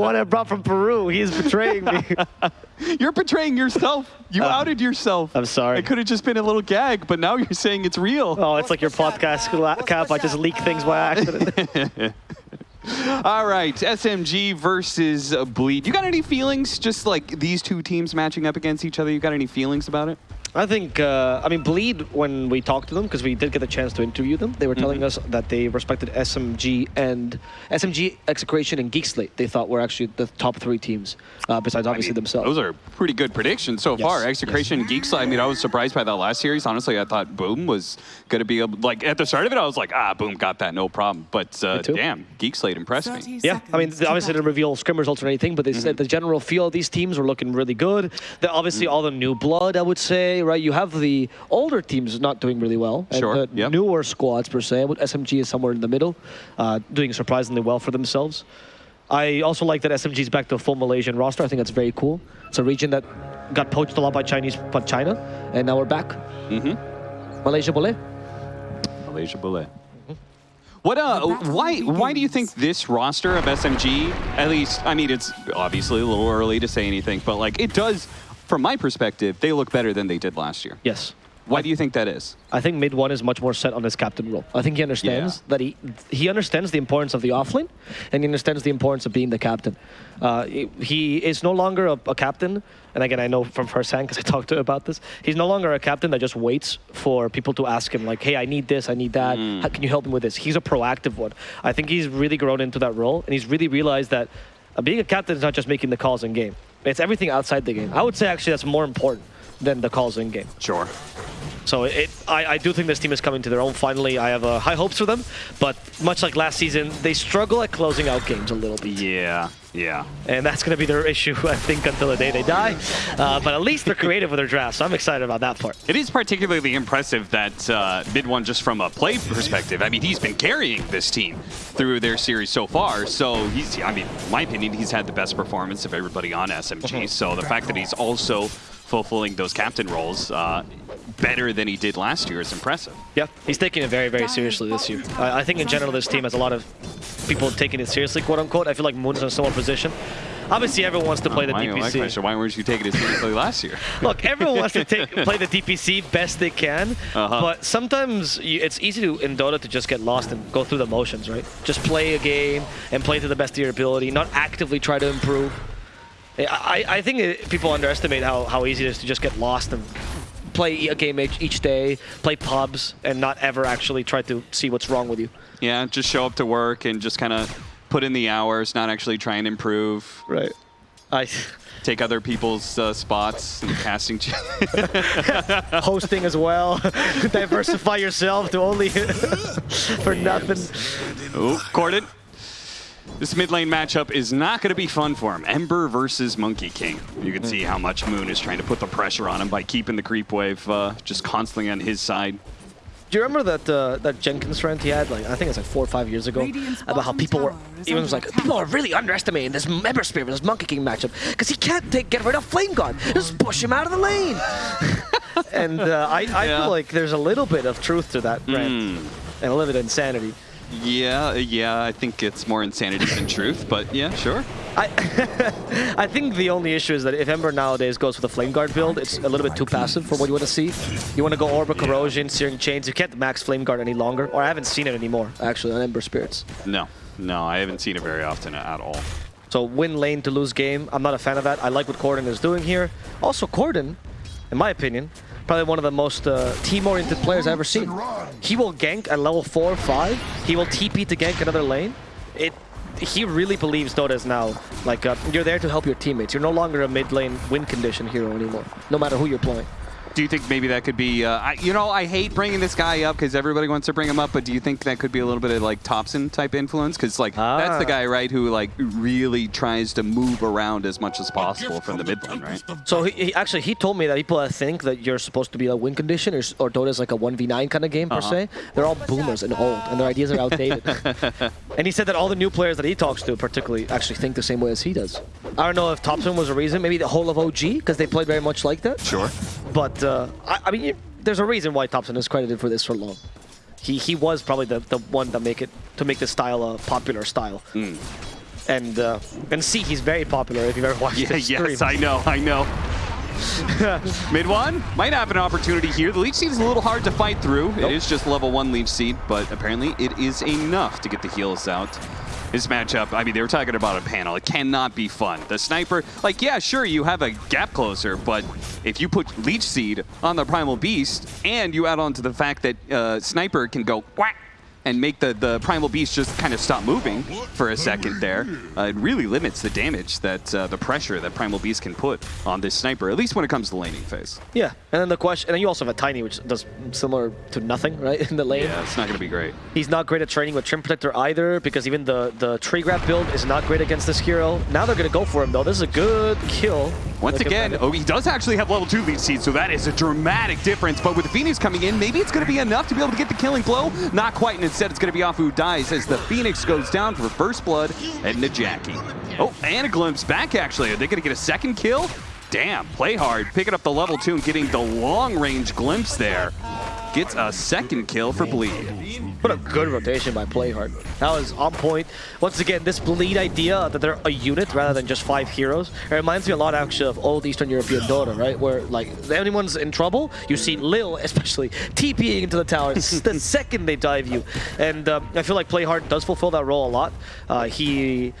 one I brought from Peru. He's betraying me. You're betraying yourself. You Uh, outed yourself. I'm sorry. It could have just been a little gag, but now you're saying it's real. Oh, it's like your podcast la- cap. I just leak things by accident. All right, SMG versus Bleed. You got any feelings? Just like these two teams matching up against each other. You got any feelings about it? I think, uh, I mean, Bleed, when we talked to them, because we did get a chance to interview them, they were telling us that they respected SMG and SMG, Execration, and Geek Slate. They thought were actually the top three teams, uh, besides I obviously mean, themselves. Those are pretty good predictions so Yes, far. yes. Execration and Geeks. I mean, I was surprised by that last series. Honestly, I thought Boom was going to be able. Like at the start of it, I was like, ah, Boom got that, no problem. But uh, damn, Geek Slate impressed me. Yeah, I mean, seconds they obviously didn't reveal scrim results or anything, but they Mm-hmm. said the general feel of these teams were looking really good. The, obviously, all the new blood, I would say, right? You have the older teams not doing really well, and Sure, the yep. newer squads per se. But SMG is somewhere in the middle, uh, doing surprisingly well for themselves. I also like that SMG is back to a full Malaysian roster. I think that's very cool. It's a region that got poached a lot by Chinese, by China, and now we're back. Mm-hmm. Malaysia Boleh. Malaysia Bullet. What uh why why do you think this roster of SMG at least I mean it's obviously a little early to say anything but like it does from my perspective they look better than they did last year. Yes. Why do you think that is? I think mid one is much more set on his captain role. I think he understands that he he understands the importance of the offlane, and he understands the importance of being the captain. Uh, he- is no longer a, a captain, and again, I know from firsthand because I talked to him about this. He's no longer a captain that just waits for people to ask him like, "Hey, I need this, I need that. How, can you help me with this?" He's a proactive one. I think he's really grown into that role, and he's really realized that being a captain is not just making the calls in game; it's everything outside the game. I would say actually that's more important than the calls in game. Sure. So it, I, I do think this team is coming to their own finally. I have uh, high hopes for them, but much like last season, they struggle at closing out games a little bit. Yeah. Yeah. And that's going to be their issue, I think, until the day they die. Uh, but at least they're creative with their draft, so I'm excited about that part. It is particularly impressive that uh, Mid One, just from a play perspective, I mean, he's been carrying this team through their series so far. So he's, I mean, my opinion, he's had the best performance of everybody on SMG. So the fact that he's also fulfilling those captain roles uh, better than he did last year is impressive. Yeah, he's taking it very, very seriously this year. I, I think in general this team has a lot of people taking it seriously, quote unquote. I feel like Moon's in a similar position. Obviously, everyone wants to play the DPC. question, why weren't you taking it seriously last year? Look, everyone wants to take, play the DPC best they can, Uh-huh. but sometimes you, it's easy to in Dota to just get lost and go through the motions, right? Just play a game and play to the best of your ability, not actively try to improve. I, I I think it, people underestimate how, how easy it is to just get lost and play a game each, each day, play pubs, and not ever actually try to see what's wrong with you. yeah, just show up to work and just kind of put in the hours, not actually try and improve. Right. I Take other people's uh, spots and casting. hosting as well. Diversify yourself to only for nothing. Oh, Corden. This mid lane matchup is not going to be fun for him. Ember versus Monkey King. You can see how much Moon is trying to put the pressure on him by keeping the creep wave uh, just constantly on his side. Do you remember that uh, that Jenkins rant he had? Like I think it's like four or five years ago about how people were tower is even was like attack. people are really underestimating this Ember Spirit versus Monkey King matchup because he can't take get rid of Flame Guard. Just push him out of the lane. and uh, I, I Yeah. feel like there's a little bit of truth to that rant Hmm. and a little bit of insanity. Yeah, uh, yeah, I think it's more insanity than truth, but yeah, sure. I I think the only issue is that if Ember nowadays goes with a Flame Guard build, it's a little bit too passive for what you want to see. You want to go Orb of Corrosion, Searing Chains. You can't max Flame Guard any longer, or I haven't seen it anymore, actually, on Ember Spirits. No, no, I haven't seen it very often at all. So win lane to lose game, I'm not a fan of that. I like what Corden is doing here. Also, Corden, in my opinion, probably one of the most uh, team-oriented players I've ever seen. He will gank at level 4 or 5. He will TP to gank another lane. It. He really believes Dota is now, like, uh, you're there to help your teammates. You're no longer a mid lane win condition hero anymore, no matter who you're playing. Do you think maybe that could be, uh, I, you know, I hate bringing this guy up because everybody wants to bring him up, but do you think that could be a little bit of like Topson type influence? Because like that's the Ah. guy, right, who like really tries to move around as much as possible from the mid lane, right? So he, he actually he told me that people that think that you're supposed to be a win condition or, s- or Dota's like a 1v9 kind of game per Uh-huh. se, they're all boomers and old and their ideas are outdated. and he said that all the new players that he talks to particularly actually think the same way as he does. I don't know if Topson was a reason, maybe the whole of OG because they played very much like that. Sure. But uh, I, I mean, you- there's a reason why Topson is credited for this for long. He he was probably the, the one that make it to make this style a popular style. And uh, and C, he's very popular if you've ever watched Yeah, his stream. yes, I know, I know. Mid one might have an opportunity here. The leech seed is a little hard to fight through. Nope. It is just level one leech seed, but apparently it is enough to get the heals out. This matchup, I mean, they were talking about a panel. It cannot be fun. The sniper, like, yeah, sure, you have a gap closer, but if you put leech seed on the primal beast and you add on to the fact that uh, sniper can go and make the, the Primal Beast just kind of stop moving for a second there. Uh, it really limits the damage that uh, the pressure that Primal Beast can put on this sniper, at least when it comes to the laning phase. Yeah, and then the question, and then you also have a Tiny, which does similar to nothing, right, in the lane. Yeah, it's not going to be great. He's not great at training with Treant Protector either, because even the, the tree grab build is not great against this hero. Now they're going to go for him, though. This is a good kill. Once Look again, oh, he does actually have level 2 leech seed, so that is a dramatic difference. But with the Phoenix coming in, maybe it's going to be enough to be able to get the killing blow. Not quite, and instead it's going to be off who dies as the Phoenix goes down for first blood and Najaki. Oh, and a glimpse back, actually. Are they going to get a second kill? Damn, Playhard, picking up the level 2 and getting the long-range glimpse there. Gets a second kill for Bleed. What a good rotation by Playhard. That was on point. Once again, this bleed idea that they're a unit rather than just five heroes. It reminds me a lot actually of old Eastern European Dota, right? Where like anyone's in trouble, you see Lil especially TPing into the tower the second they dive you. And um, I feel like Playhard does fulfill that role a lot. Uh, he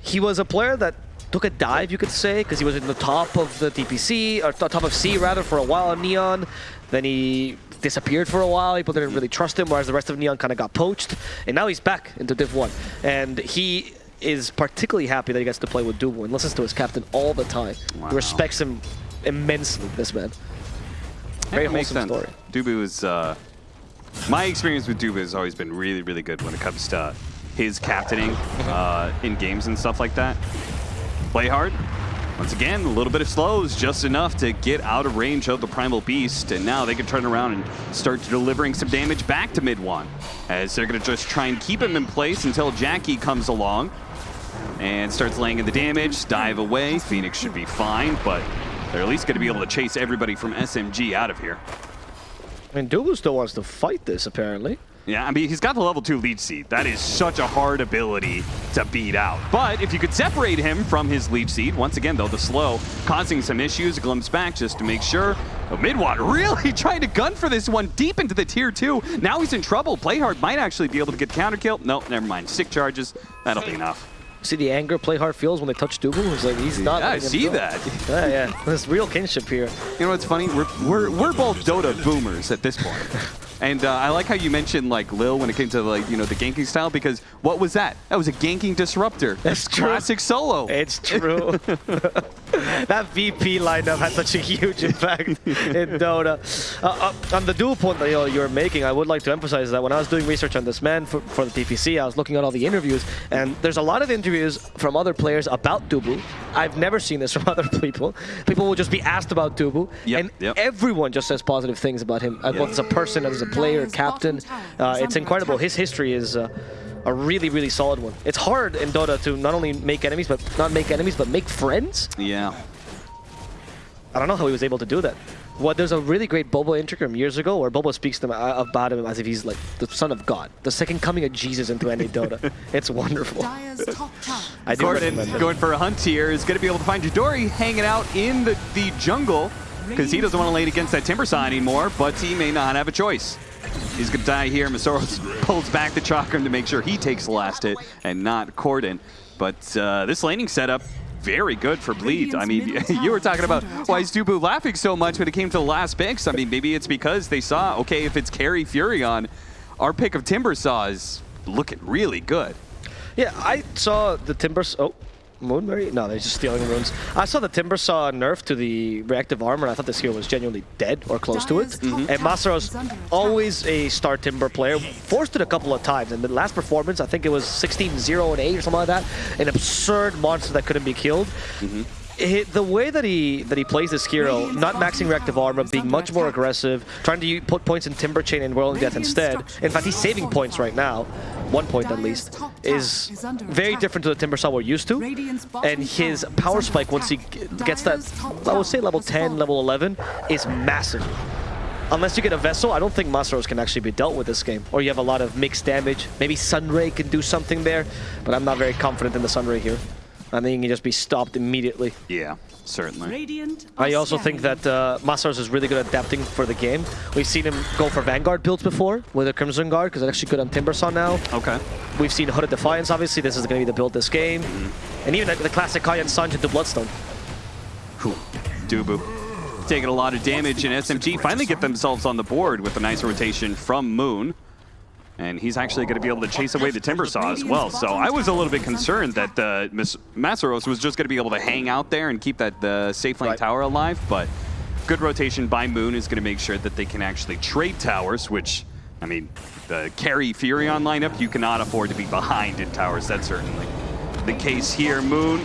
he was a player that took a dive, you could say, because he was in the top of the DPC, or top of SEA rather, for a while on Neon. Then he disappeared for a while. People didn't really trust him, whereas the rest of Neon kind of got poached. And now he's back into Div 1. And he is particularly happy that he gets to play with Dubu and listens to his captain all the time. Wow. He respects him immensely, this man. Very That wholesome sense. story. Dubu is, uh, my experience with Dubu has always been really, really good when it comes to his captaining uh, in games and stuff like that. Play hard. Once again, a little bit of slows, just enough to get out of range of the Primal Beast, and now they can turn around and start delivering some damage back to mid one, as they're going to just try and keep him in place until Jackie comes along and starts laying in the damage, dive away. Phoenix should be fine, but they're at least going to be able to chase everybody from SMG out of here. I mean, Dubu still wants to fight this, apparently. Yeah, I mean, he's got the level 2 leech seed. That is such a hard ability to beat out. But if you could separate him from his leech seed, once again, though, the slow, causing some issues, a glimpse back just to make sure. Oh, really trying to gun for this one deep into the tier 2. Now he's in trouble. Playhard might actually be able to get counter kill. No, never mind. Stick charges. That'll be enough. See the anger Playhard feels when they touch Dubu? It's like he's not. Yeah, I see go. that. Yeah, yeah. There's real kinship here. You know what's funny? We're, we're, we're both Dota boomers at this point. And uh, I like how you mentioned like Lil when it came to like you know the ganking style because what was that? That was a ganking disruptor. That's true. classic solo. It's true. that VP lineup had such a huge impact in Dota. Uh, uh, on the dual point that you know, you're making, I would like to emphasize that when I was doing research on this man for, for the DPC, I was looking at all the interviews, and there's a lot of interviews from other players about Dubu. I've never seen this from other people. People will just be asked about Dubu, Yep, and yep. everyone just says positive things about him, uh, both as a person, and as a player, captain. Uh, it's incredible. His history is. Uh, a really, really solid one. It's hard in Dota to not only make enemies, but not make enemies, but make friends. Yeah. I don't know how he was able to do that. What there's a really great Bobo interview years ago where Bobo speaks to him uh, about him as if he's like the son of God, the second coming of Jesus into any Dota. it's wonderful. Dire's top tower. I do Corden going for a hunt here is going to be able to find Chidori hanging out in the, the jungle because he doesn't want to lane against that Timber anymore, but he may not have a choice. He's going to die here. Masaros pulls back the Chakram to make sure he takes the last hit and not Corden. But uh, this laning setup, very good for Bleed. I mean, you were talking about why is Dubu laughing so much when it came to the last picks. I mean, maybe it's because they saw, okay, if it's Carry Furion, our pick of Timber Saw is looking really good. Yeah, I saw the Timbers. Oh, Moonberry? No, they're just stealing runes. I saw the Timber Saw nerf to the reactive armor, and I thought this hero was genuinely dead or close to it. Dire's top And tower Masaro's is under attack. always a star Timber player. Forced it a couple of times. And the last performance, I think it was 16-0 and 8 or something like that. An absurd monster that couldn't be killed. Mm-hmm. It, the way that he that he plays this hero, not maxing reactive armor, being much more aggressive, trying to put points in Timber Chain and Whirling Death instead. In fact, he's saving points right now, one point at least, is very different to the Timber Saw we're used to. And his power spike once he gets that, I would say level 10, level 11, is massive. unless you get a Vessel, I don't think Masaros can actually be dealt with this game. Or you have a lot of mixed damage. Maybe Sunray can do something there, but I'm not very confident in the Sunray here. I think he can just be stopped immediately. Yeah, certainly. Radiant I also think that uh, Masaros is really good at adapting for the game. We've seen him go for Vanguard builds before with a Crimson Guard, because it's actually good on Timbersaw now. Okay. We've seen Hood of Defiance, obviously. This is going to be the build this game. And even the classic Kayan Sanj into Bloodstone. Whew. Dubu taking a lot of damage, and SMG finally get themselves on the board with a nice rotation from Moon. And he's actually going to be able to chase away the Timbersaw as well. So I was a little bit concerned that uh, Mas Masaros was just going to be able to hang out there and keep that uh, the safe lane Right. tower alive, but good rotation by Moon is going to make sure that they can actually trade towers, which, I mean, the carry Furion lineup, you cannot afford to be behind in towers. That's certainly the case here. Moon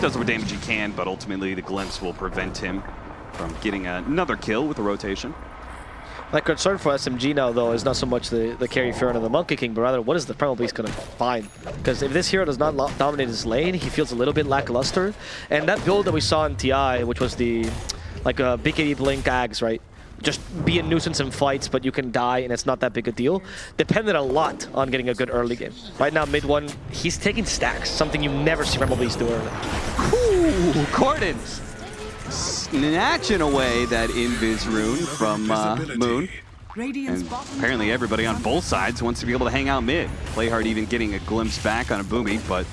does what damage he can, but ultimately the glimpse will prevent him from getting another kill with the rotation. My concern for SMG now, though, is not so much the, the carry Furion and the Monkey King, but rather what is the Primal Beast going to find? Because if this hero does not dominate his lane, he feels a little bit lackluster. And that build that we saw in TI, which was the like uh, a BKB Blink Ags, right? Just be a nuisance in fights, but you can die, and it's not that big a deal. Depended a lot on getting a good early game. Right now, mid one, he's taking stacks, something you never see Primal Beast do early. Ooh, Corden snatching away that Invis rune from uh, Moon. And apparently everybody on both sides wants to be able to hang out mid. Playhard even getting a glimpse back on a Boomy, but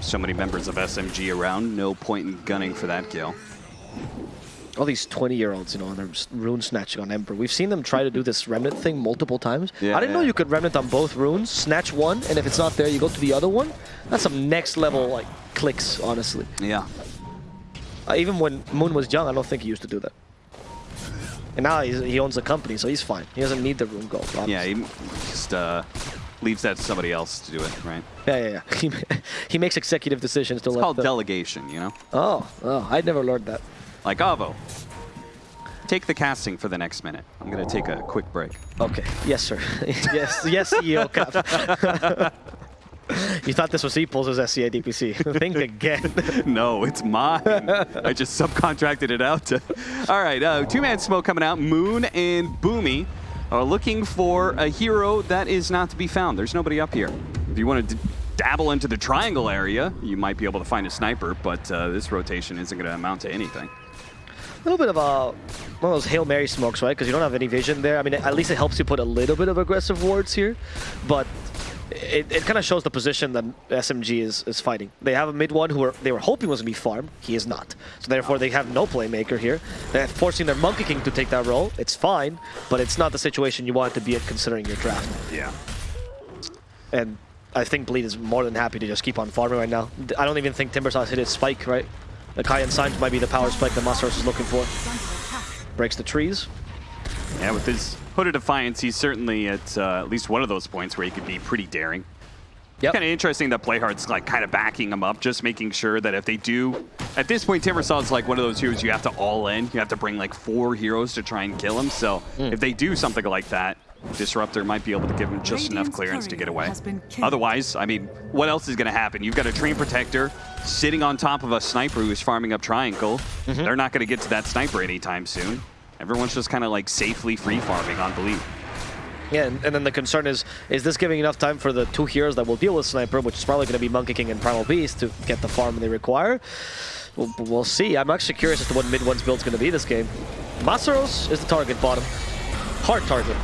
so many members of SMG around, no point in gunning for that kill. all these 20 year olds, you know, and they're rune snatching on Emperor. We've seen them try to do this remnant thing multiple times. Yeah, I didn't know you could remnant on both runes, snatch one, and if it's not there, you go to the other one. That's some next level like clicks, honestly. Yeah. Uh, even when Moon was young, I don't think he used to do that. And now he's, he owns a company, so he's fine. He doesn't need the room gold. obviously. Yeah, he just uh, leaves that to somebody else to do it, right? yeah, yeah, yeah. He, he makes executive decisions to It's let called delegation, you know? Oh, oh, I'd never learned that. Like Avo. Take the casting for the next minute. I'm going to take a quick break. Okay. Yes, sir. yes, yes, CEO. you thought this was Eeples as SEA DPC. Think again. no, it's mine. I just subcontracted it out to. All right, uh, two man smoke coming out. Moon and Boomy are looking for a hero that is not to be found. There's nobody up here. If you want to dabble into the triangle area, you might be able to find a sniper, but uh, this rotation isn't going to amount to anything. a little bit of a one of those Hail Mary smokes, right? Because you don't have any vision there. I mean, at least it helps you put a little bit of aggressive wards here, but it, it kind of shows the position that SMG is, is fighting. They have a mid one who were, they were hoping was going to be farm. He is not. So therefore, they have no playmaker here. They're forcing their Monkey King to take that role. It's fine, but it's not the situation you want to be in considering your draft. Yeah. And I think Bleed is more than happy to just keep on farming right now. I don't even think Timbersaw's hit his spike, right? The Kaya and Sange might be the power spike that Masaros is looking for. is under attack. Breaks the trees. Yeah, with his Hood of Defiance, he's certainly at uh, at least one of those points where he could be pretty daring. Yep. Kind of interesting that Playhard's like kind of backing him up, just making sure that if they do, at this point, Timbersaw's like one of those heroes you have to all in. You have to bring like four heroes to try and kill him. So Hmm. if they do something like that, Disruptor might be able to give him just enough clearance to get away. has been killed. Otherwise, I mean, what else is going to happen? You've got a Treant Protector sitting on top of a Sniper who's farming up Triangle. Mm-hmm. They're not going to get to that Sniper anytime soon. Everyone's just kind of like safely free farming on Bleed. Yeah, and, and then the concern is, is this giving enough time for the two heroes that will deal with Sniper, which is probably going to be Monkey King and Primal Beast, to get the farm they require? We'll, we'll see. I'm actually curious as to what mid one's build's going to be this game. Masaros is the target bottom. Hard target.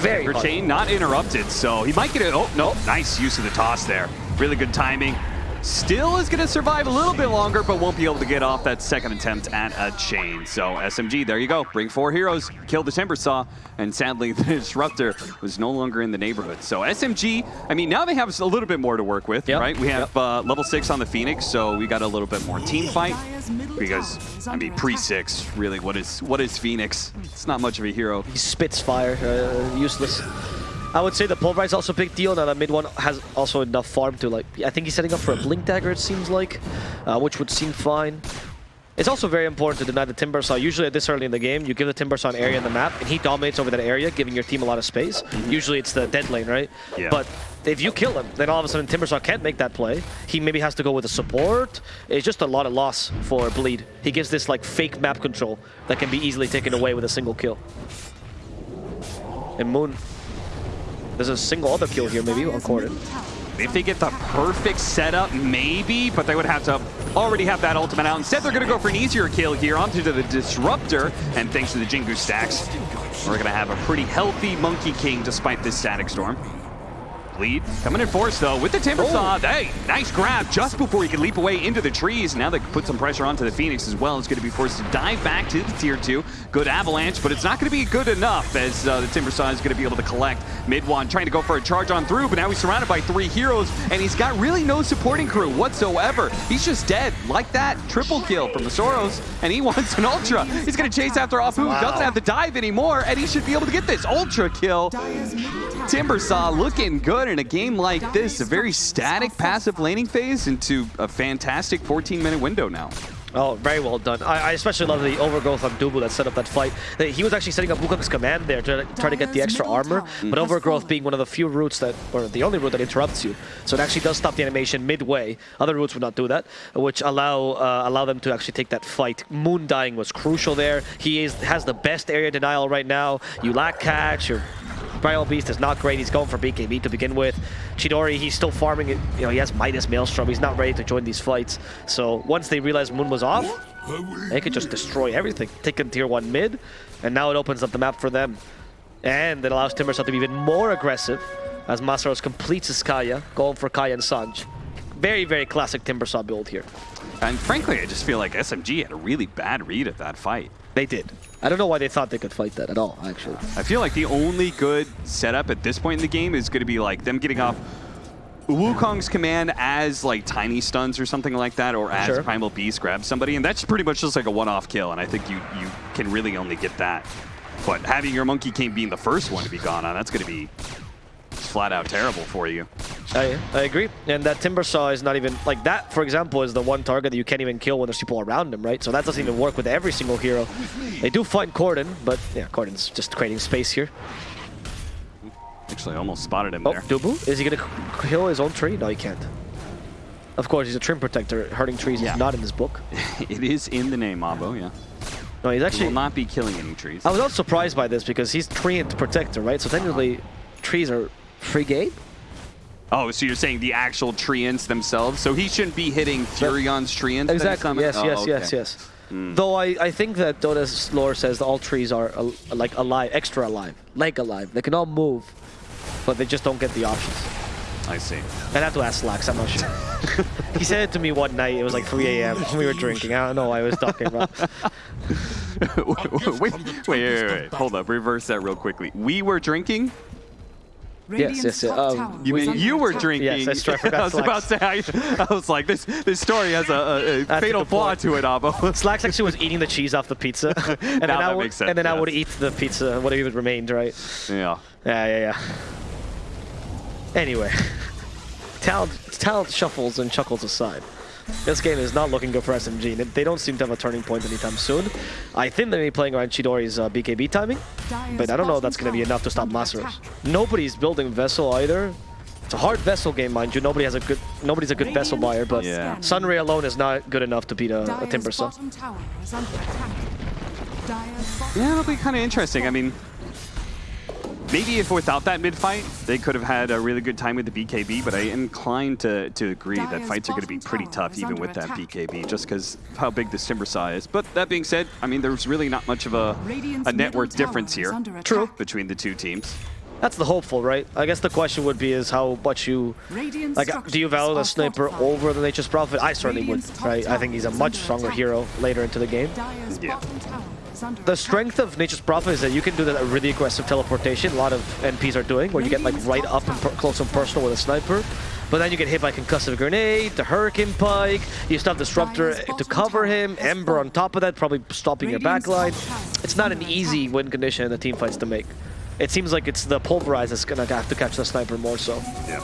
Very hard. Chain not interrupted, so he might get it. Oh, no, nice use of the toss there. Really good timing. Still is going to survive a little bit longer, but won't be able to get off that second attempt at a chain. So SMG, there you go. Bring four heroes, kill the Timber Saw, and sadly the Disruptor was no longer in the neighborhood. So SMG, I mean, now they have a little bit more to work with, Yep. right? We have uh, level six on the Phoenix, so we got a little bit more team fight. Because, I mean, pre-six, really, what is what is Phoenix? It's not much of a hero. He spits fire, uh, useless. I would say the Pulverize also a big deal. Now the mid one has also enough farm to like. I think he's setting up for a Blink Dagger. It seems like, uh, which would seem fine. It's also very important to deny the Timber Saw. Usually at this early in the game, you give the Timber Saw an area in the map, and he dominates over that area, giving your team a lot of space. Usually it's the dead lane, right? Yeah. But if you kill him, then all of a sudden Timbersaw can't make that play. He maybe has to go with a support. It's just a lot of loss for Bleed. He gives this like fake map control that can be easily taken away with a single kill. And Moon, there's a single other kill here maybe on Corden. If they get the perfect setup, maybe, but they would have to already have that ultimate out. Instead, they're going to go for an easier kill here onto the Disruptor, and thanks to the Jingu stacks, we're going to have a pretty healthy Monkey King despite this Static Storm. Lead coming in force though with the Timber Saw. Hey, nice grab just before he could leap away into the trees. Now they can put some pressure onto the Phoenix as well. It's going to be forced to dive back to the tier two. Good avalanche, but it's not going to be good enough as uh, the Timber Saw is going to be able to collect mid one, trying to go for a charge on through, but now he's surrounded by three heroes and he's got really no supporting crew whatsoever. He's just dead like that. Triple kill from the Soros, and he wants an Ultra. He's going to chase after Apu, Wow. doesn't have to dive anymore, and he should be able to get this Ultra kill. Dire's middle tower. Timbersaw looking good in a game like this. A very static passive laning phase into a fantastic 14-minute window now. Oh, very well done. I, I especially love the overgrowth on Dubu that set up that fight. He was actually setting up Wukong's command there to try to get the extra armor, but overgrowth being one of the few routes that, or the only route that interrupts you. So it actually does stop the animation midway. Other routes would not do that, which allow uh, allow them to actually take that fight. Moon dying was crucial there. He is has the best area denial right now. You lack catch, your Primal Beast is not great. He's going for BKB to begin with. Chidori, he's still farming it. You know, he has Midas Maelstrom. He's not ready to join these fights. So once they realized Moon was off, they could just destroy everything. Take in tier one mid, and now it opens up the map for them. And it allows Timbersaw to be even more aggressive as Masaros completes his Kaya, going for Kaya and Sange. Very, very classic Timbersaw build here. And frankly, I just feel like SMG had a really bad read at that fight. They did. I don't know why they thought they could fight that at all, actually. I feel like the only good setup at this point in the game is going to be like them getting off Wukong's command as like tiny stuns or something like that, or as Sure. Primal Beast grabs somebody, and that's pretty much just like a one-off kill, and I think you you can really only get that. But having your Monkey King being the first one to be gone on, that's going to be flat out terrible for you. I, I agree. And that Timber Saw is not even, like that, for example, is the one target that you can't even kill when there's people around him, right? So that doesn't even work with every single hero. They do find Corden, but yeah, Corden's just creating space here. Actually, almost spotted him Oh, there. Dubu? Is he gonna kill his own tree? No, he can't. Of course, he's a treant protector. Hurting trees Yeah. is not in his book. it is in the name, Avo, yeah. No, he's He actually... will not be killing any trees. I was not surprised by this because he's treant protector, right? So technically, trees are free game? Oh, so you're saying the actual treants themselves? So he shouldn't be hitting Furion's treants? that he Exactly. Yes, Oh, yes, okay. yes, yes. Though I, I think that Dota's lore says that all trees are al- like alive, extra alive, like alive. They can all move, but they just don't get the options. I see. I'd have to ask Slacks, I'm not sure. he said it to me one night, it was like 3 a.m. We were drinking. I don't know what I was talking about. wait, wait, wait, wait, wait. Hold up. Reverse that real quickly. We were drinking? Radiant's yes, yeah, top um, You mean you were attack. drinking? Yes, that's true. I forgot I was about to say, I, I was like, this this story has a, a, a That's a fatal flaw point. to it, Avo. Slacks actually was eating the cheese off the pizza. and then Now I that would, makes sense, And then I would eat the pizza, whatever even remained, right? yeah. Yeah, yeah, yeah. Anyway, talent, talent shuffles and chuckles aside. This game is not looking good for SMG. They- They don't seem to have a turning point anytime soon. I think they may be playing around Chidori's uh, BKB timing, but I don't know if that's going to be enough to stop under Masaros. attack. Nobody's building Vessel either. It's a hard Vessel game, mind you. Nobody has a good, nobody's a good Vessel buyer, but Yeah. Sunray alone is not good enough to beat a, a Dire's Timbersaw. bottom tower is under attack. Dire's bottom Yeah, it'll be kind of interesting. I mean, maybe if without that mid fight, they could have had a really good time with the BKB, but I am inclined to, to agree that fights are going to be pretty tough even under with that. BKB, just because of how big this Timbersaw is. But that being said, I mean, there's really not much of a, Radiant's a net worth difference here True. between the two teams. That's the hopeful, right? I guess the question would be is how much you Radiant like. Do you value the sniper over the Nature's Prophet? I certainly would, Radiant's top right? I think he's a much stronger attack. hero later into the game. Dire's Yeah. Bottom tower is under The strength of Nature's Prophet is that you can do that really aggressive teleportation. A lot of NPs are doing, where you get like right up and per- close and personal with a sniper. But then you get hit by concussive grenade, the hurricane pike. You still have disruptor to cover him, Ember on top of that, probably stopping your backline. It's not an easy win condition in the team fights to make. It seems like it's the pulverize that's gonna have to catch the sniper more so. Yeah.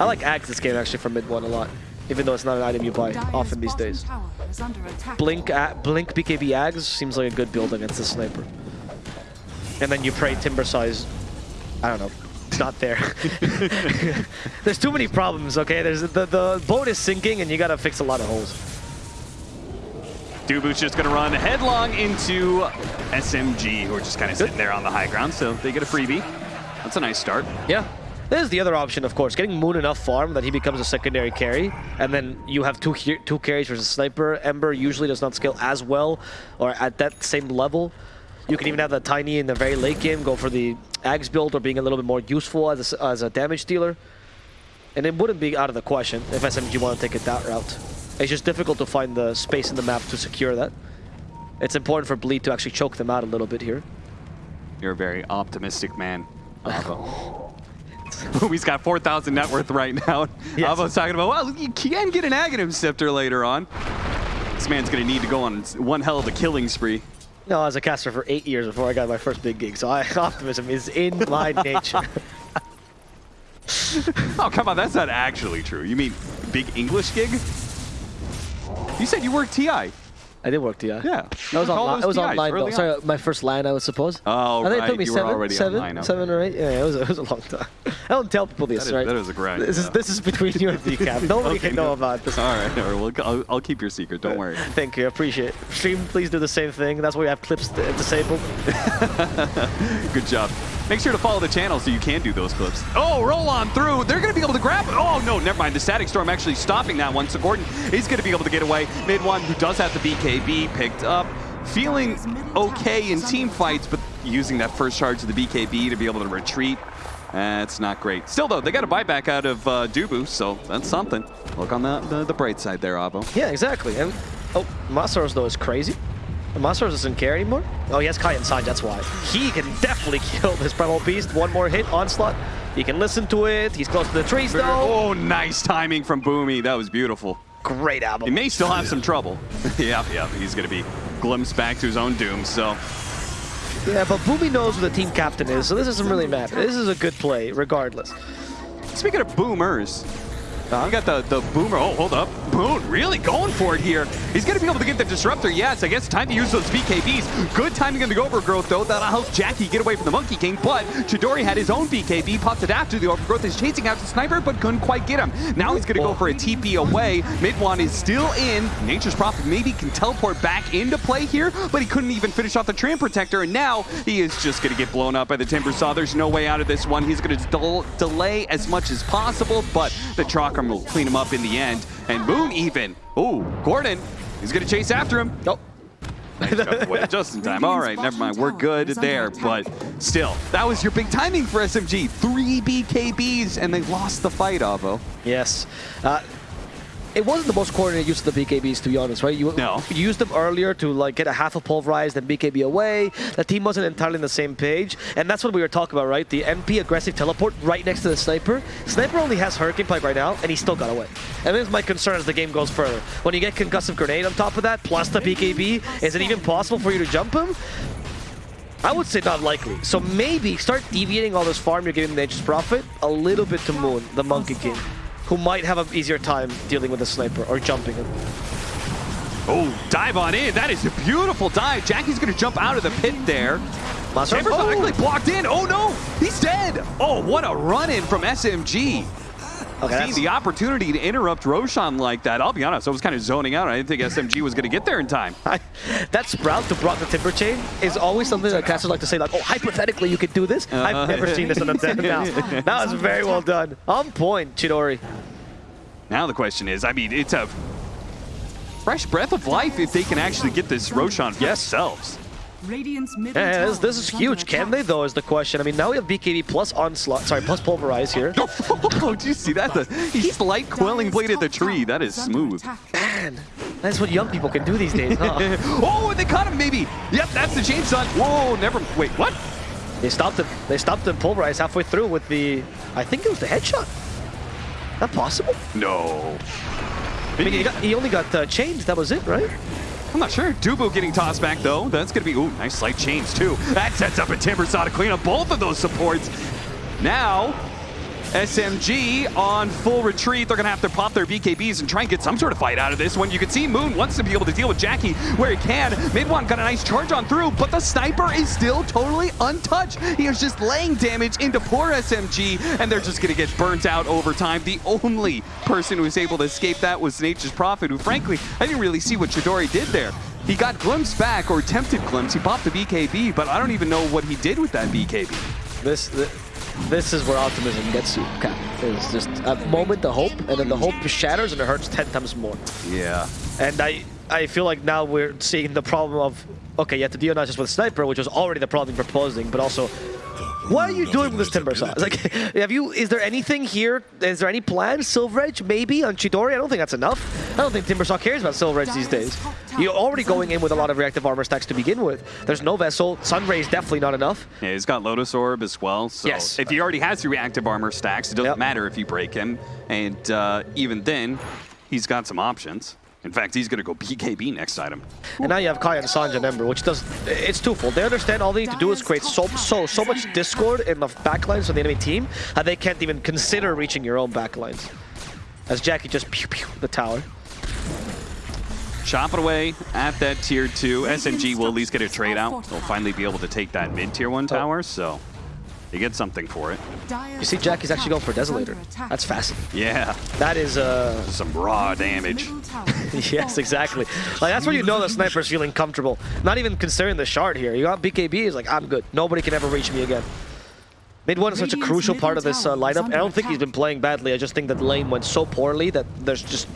I like Ags this game actually for mid one a lot, even though it's not an item you buy often these days. tower is under attack. Blink at Blink BKB Ags seems like a good build against the sniper. And then you pray Timber Size, I don't know, not there. There's too many problems, okay? There's the, the boat is sinking and you gotta fix a lot of holes. Dubu's just going to run headlong into SMG, who are just kind of sitting there on the high ground, so they get a freebie. That's a nice start. Yeah. There's the other option, of course, getting Moon enough farm that he becomes a secondary carry, and then you have two two carries versus Sniper. Ember usually does not scale as well, or at that same level. You can even have the Tiny in the very late game go for the Ags build or being a little bit more useful as a, s- as a damage dealer. And it wouldn't be out of the question if SMG want to take it that route. It's just difficult to find the space in the map to secure that. It's important for Bleed to actually choke them out a little bit here. You're a very optimistic man, He's got 4,000 net worth right now. Yes. Avo's talking about, well, you can get an Aghanim Scepter later on. This man's going to need to go on one hell of a killing spree. No, I was a caster for eight years before I got my first big gig, so I, optimism is in my nature. Oh, come on, that's not actually true. You mean big English gig? You said you worked TI. I did work, yeah. Yeah. That was those It was online though. Sorry, my first line, I would suppose. Oh, I think right. it took me you seven, already seven, online. okay. seven or eight. Yeah, it was, it was a long time. I don't tell people this, That is- right? that is a grind, This is this is between you and DCAP. Nobody Okay, can know no. about this. All right, all right. Well, I'll, I'll keep your secret. Don't worry. Thank you, I appreciate it. Stream, please do the same thing. That's why we have clips disabled. Good job. Make sure to follow the channel so you can do those clips. Oh, roll on through. They're going to be able to grab. Oh, no, never mind. The Static Storm actually stopping that one. So Corden is going to be able to get away. Mid one, who does have the BKB picked up. Feeling okay in team fights, but using that first charge of the BKB to be able to retreat. That's not great. Still, though, they got a buyback out of uh, Dubu, so that's something. Look on the, the, the bright side there, Avo. Yeah, exactly. And oh, Masaros though is crazy. Masaros doesn't care anymore. Oh, he has Kai inside, that's why. He can definitely kill this Primal Beast. One more hit, Onslaught. He can listen to it. He's close to the trees though. Oh, nice timing from Boomy. That was beautiful. Great album. He may still have some trouble. yep, yep. he's going to be glimpsed back to his own doom, so... Yeah, but Boomy knows who the team captain is, so this doesn't really matter. This is a good play, regardless. Speaking of boomers, Uh, you got the, the boomer. Oh, hold up. Boone really going for it here. He's going to be able to get the disruptor. Yes, I guess time to use those BKBs. Good timing in the overgrowth, though. That'll help Jackie get away from the Monkey King. But Chidori had his own BKB, popped it after the overgrowth. Is chasing after Sniper, but couldn't quite get him. Now he's going to go for a TP away. Mid One is still in. Nature's Prophet maybe can teleport back into play here, but he couldn't even finish off the Treant Protector. And now he is just going to get blown up by the Timber Saw. There's no way out of this one. He's going to del delay as much as possible, but the Chakram will clean him up in the end. And Moon even. Oh, Corden. He's going to chase after him. Nope. Nice away just in time. All right, never mind. We're good there, but still, that was your big timing for SMG. Three BKBs, and they lost the fight, Avo. Yes. Uh, it wasn't the most coordinated use of the BKBs, to be honest, right? You, No. you used them earlier to like get a half a pulverize, and BKB away. The team wasn't entirely on the same page, and that's what we were talking about, right? The NP aggressive teleport right next to the sniper. Sniper only has Hurricane Pike right now, and he still got away. And this is my concern as the game goes further. When you get concussive grenade on top of that, plus the BKB, is it even possible for you to jump him? I would say not likely. So maybe start deviating all this farm you're giving the Nature's Prophet a little bit to Moon, the Monkey King, who might have an easier time dealing with a sniper or jumping him. Oh, dive on in. That is a beautiful dive. Jackie's going to jump out of the pit there. Chamber's actually blocked in. Oh, no. He's dead. Oh, what a run-in from SMG. Okay, that's, the opportunity to interrupt Roshan like that, I'll be honest, I was kind of zoning out. I didn't think SMG was going to get there in time. that sprout to block the timber chain is always something that casters like to say, like, oh, hypothetically, you could do this. Uh-huh. I've never seen this on a dead now. That was very well done. On point, Chidori. Now the question is, I mean, it's a fresh breath of life if they can actually get this Roshan for themselves. Radiant's Yeah, this, is huge. Can they, though, is the question. I mean, now we have BKB plus onslaught, sorry, plus pulverize here. Oh, do you see that? The, he's light quelling blade at the tree. That is smooth. Man, that's what young people can do these days, huh? oh, and they caught him maybe. Yep, that's the chainsaw. Whoa, never. Wait, what? They stopped him. They stopped him pulverize halfway through with the, I think it was the headshot. That possible. No. I mean, he, got, he only got uh, chained. That was it, right? I'm not sure. Dubu getting tossed back though. That's gonna be ooh, nice slight change, too. That sets up a Timber Saw to clean up both of those supports. Now, SMG on full retreat. They're going to have to pop their BKBs and try and get some sort of fight out of this one. You can see Moon wants to be able to deal with Jackie where he can. Mid-one got a nice charge on through, but the sniper is still totally untouched. He is just laying damage into poor SMG, and they're just going to get burnt out over time. The only person who was able to escape that was Nature's Prophet, who frankly, I didn't really see what Chidori did there. He got Glimpse back, or attempted Glimpse. He popped the BKB, but I don't even know what he did with that BKB. This, this this is where optimism gets you. Okay. It's just a moment of hope, and then the hope shatters and it hurts 10 times more. Yeah. And I, I feel like now we're seeing the problem of, okay, you have to deal not just with Sniper, which was already the problem you're proposing, but also what are you doing with this Timber Saw? Like, have you? Is there anything here? Is there any plan? Silver Edge, maybe on Chidori? I don't think that's enough. I don't think Timber Saw cares about Silver Edge these days. You're already going in with a lot of reactive armor stacks to begin with. There's no vessel. Sunray is definitely not enough. Yeah, he's got Lotus Orb as well. So Yes. if he already has the reactive armor stacks, it doesn't Yep. matter if you break him. And uh, even then, he's got some options. In fact, he's going to go BKB next item. And now you have Kaya and Sange and Ember, which does it's twofold. They understand all they need to do is create so so so much discord in the backlines of the enemy team that they can't even consider reaching your own backlines. As Jackie just pew pew the tower. Chop it away at that tier 2. SMG will at least get a trade out. They'll finally be able to take that mid tier 1 tower, so they get something for it. You see Jackie's actually going for Desolator. That's fascinating. Yeah, That is uh some raw damage. yes, exactly. Like that's where you know the sniper's feeling comfortable. Not even considering the shard here. You got BKB, he's like, I'm good. Nobody can ever reach me again. Mid one is such a crucial part of this uh, tower lineup. I don't think he's been playing badly. I just think that lane went so poorly that there's just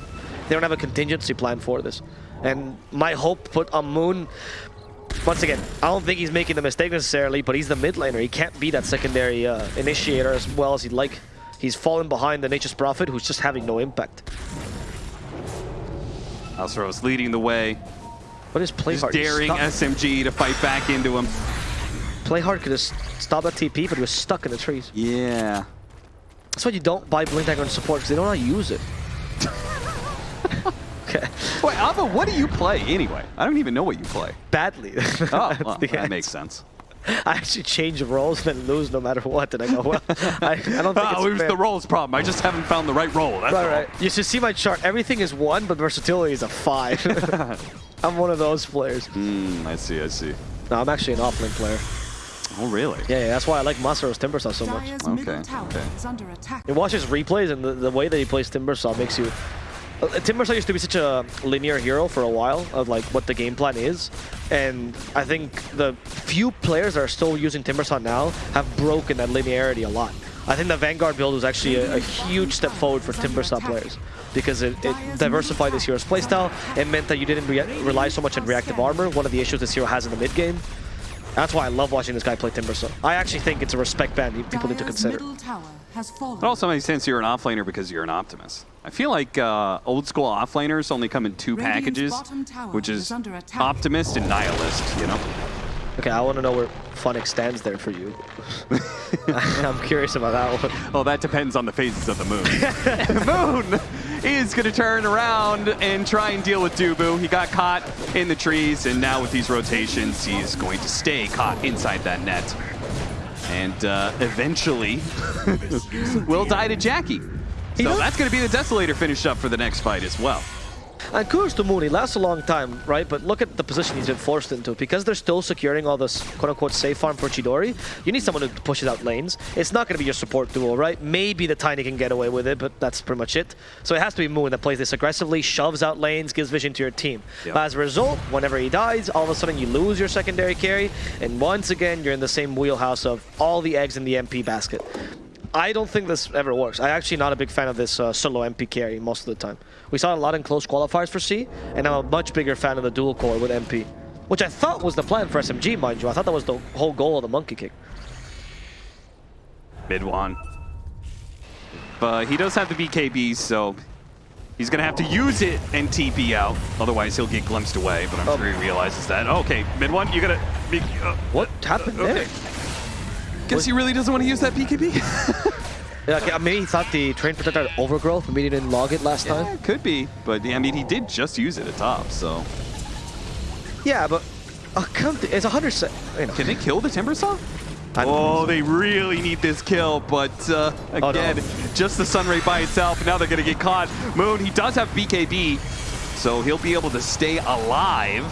they don't have a contingency plan for this. And my hope put on Moon. Once again, I don't think he's making the mistake necessarily, but he's the mid laner. He can't be that secondary uh, initiator as well as he'd like. He's fallen behind the Nature's Prophet, who's just having no impact. Alceros leading the way, What is play just hard? He's daring. SMG to fight back into him. Playhard could have stopped that TP, but he was stuck in the trees. Yeah. That's why you don't buy Blink Dagger and support, because they don't know how to use it. Okay. Wait, Alpha, what do you play anyway? I don't even know what you play. Badly. Oh, well, that answer. makes sense. I actually change roles and then lose no matter what. And I go, well, I, I don't think Oh, it's it was fair. the roles problem. I just haven't found the right role. That's Right, all. right. You should see my chart. Everything is one, but versatility is a five. I'm one of those players. Mm, I see, I see. No, I'm actually an offlane player. Oh, really? Yeah, yeah, that's why I like Masaro's Timbersaw so much. Dire's Okay, middle tower okay. is under watch his replays and the, the way that he plays Timbersaw makes you... Uh, Timbersaw used to be such a linear hero for a while of like what the game plan is. And I think the few players that are still using Timbersaw now have broken that linearity a lot. I think the Vanguard build was actually a, a huge step forward for Timbersaw players because it, it diversified this hero's playstyle. It meant that you didn't re rely so much on reactive armor, one of the issues this hero has in the mid game. That's why I love watching this guy play Timbersaw. I actually think it's a respect band people need to consider. middle tower has fallen. It also makes sense you're an offlaner because you're an optimist. I feel like uh, old school offlaners only come in two Radiant's packages, which is is optimist and nihilist, you know? Okay, I want to know where Funix stands there for you. I'm curious about that one. Well, that depends on the phases of the moon. the moon is going to turn around and try and deal with Dubu. He got caught in the trees, and now with these rotations, he's going to stay caught inside that net. And uh, eventually will die to Jackie. So does- that's going to be the Desolator finish up for the next fight as well. And Moon, he lasts a long time, right? But look at the position he's been forced into. Because they're still securing all this quote-unquote safe farm for Chidori, you need someone who pushes out lanes. It's not going to be your support duo, right? Maybe the Tiny can get away with it, but that's pretty much it. So it has to be Moon that plays this aggressively, shoves out lanes, gives vision to your team. Yep. As a result, whenever he dies, all of a sudden you lose your secondary carry, and once again, you're in the same wheelhouse of all the eggs in the NP basket. I don't think this ever works. I'm actually not a big fan of this uh, solo NP carry most of the time. We saw it a lot in close qualifiers for SEA, and I'm a much bigger fan of the dual core with NP, which I thought was the plan for SMG, mind you. I thought that was the whole goal of the monkey kick. Mid one. But he does have the BKB, so he's going to have to use it and TP out. Otherwise, he'll get glimpsed away, but I'm Oh. sure he realizes that. Okay, mid one, you got to... Uh, What happened okay. there? Guess he really doesn't want to use that BKB. Yeah, okay, maybe he thought the treant protector had overgrowth, maybe he didn't log it last yeah, time. it could be. But, I mean, he did just use it at top, so... Yeah, but uh, come to, it's a hundred. Se- you know. Can they kill the Timber Saw? I'm- Oh, they really need this kill, but uh, Oh, no. again, just the Sunray by itself. Now they're going to get caught. Moon, he does have BKB, so he'll be able to stay alive.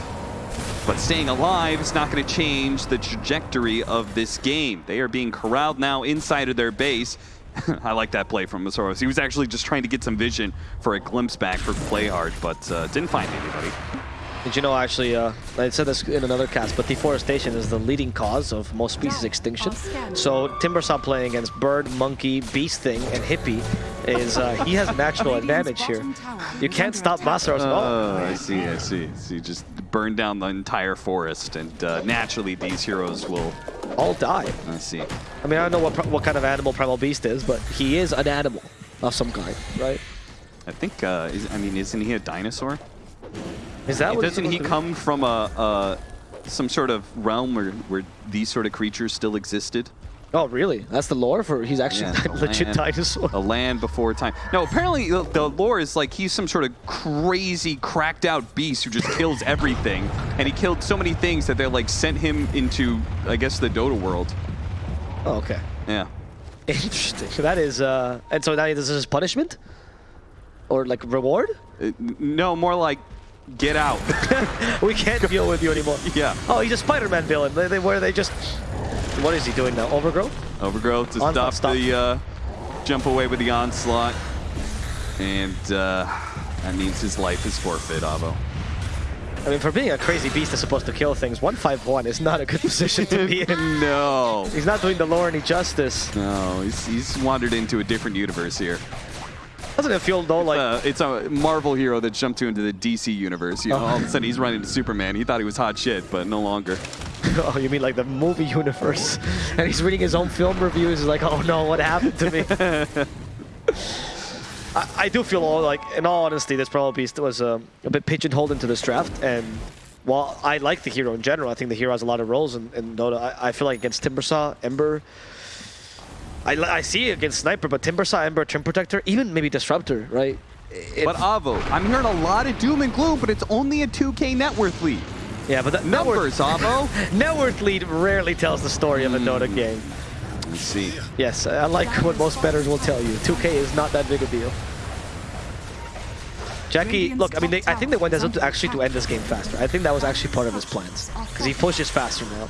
But staying alive is not going to change the trajectory of this game. They are being corralled now inside of their base. I like that play from Masaros. He was actually just trying to get some vision for a glimpse back for Playhard, but uh, didn't find anybody. Did you know, actually, uh, I said this in another cast, but deforestation is the leading cause of most species extinction. So Timbersaw playing against bird, monkey, beast thing, and hippie is, uh, he has a natural advantage here. You can't stop Masaros at all. Oh, I see, I see. So you just burn down the entire forest, and uh, naturally these heroes will. All die. I see. I mean, I don't know what, what kind of animal Primal Beast is, but he is an animal of some kind, right? I think. Uh, is, I mean, isn't he a dinosaur? Is that what Doesn't he come from a, a some sort of realm where where these sort of creatures still existed? Oh, really? That's the lore for he's actually Yeah, a legit land- dinosaur. A land before time. No, apparently the, the lore is like he's some sort of crazy, cracked out beast who just kills everything, and he killed so many things that they like sent him into, I guess, the Dota world. Oh, okay. Yeah. Interesting. That is, uh, and so now this is his punishment? Or like reward? Uh, no, more like get out. We can't deal with you anymore. yeah. Oh, he's a Spider-Man villain. They, they, where they just, what is he doing now? Overgrowth? Overgrowth to stop, stop. the uh, jump away with the onslaught. And uh, that means his life is forfeit, Avo. I mean, for being a crazy beast that's supposed to kill things, 151 is not a good position to be in. no. He's not doing the lore any justice. No, he's, he's wandered into a different universe here. Doesn't it feel though like Uh, it's a Marvel hero that jumped to into the DC universe. You know, all of a sudden he's running to Superman. He thought he was hot shit, but no longer. Oh, you mean like the movie universe? And he's reading his own film reviews. He's like, oh no, what happened to me? I, I do feel all like, in all honesty, this probably Beast was um, a bit pigeonholed into this draft. And while I like the hero in general, I think the hero has a lot of roles in, in Dota. I, I feel like against Timbersaw, Ember, I, I see it against Sniper, but Timbersaw, Ember, Treant Protector, even maybe Disruptor, right? It- But Avo, I'm hearing a lot of doom and gloom, but it's only a 2K net worth lead. yeah, but that net Numbers, worth, Avo. net worth lead rarely tells the story of a Dota hmm. game. Let's see. Yes, I like what most bettors will tell you. 2K is not that big a deal. Jackie, look, I mean, they, I think they went as to actually to end this game faster. I think that was actually part of his plans. Because he pushes faster now.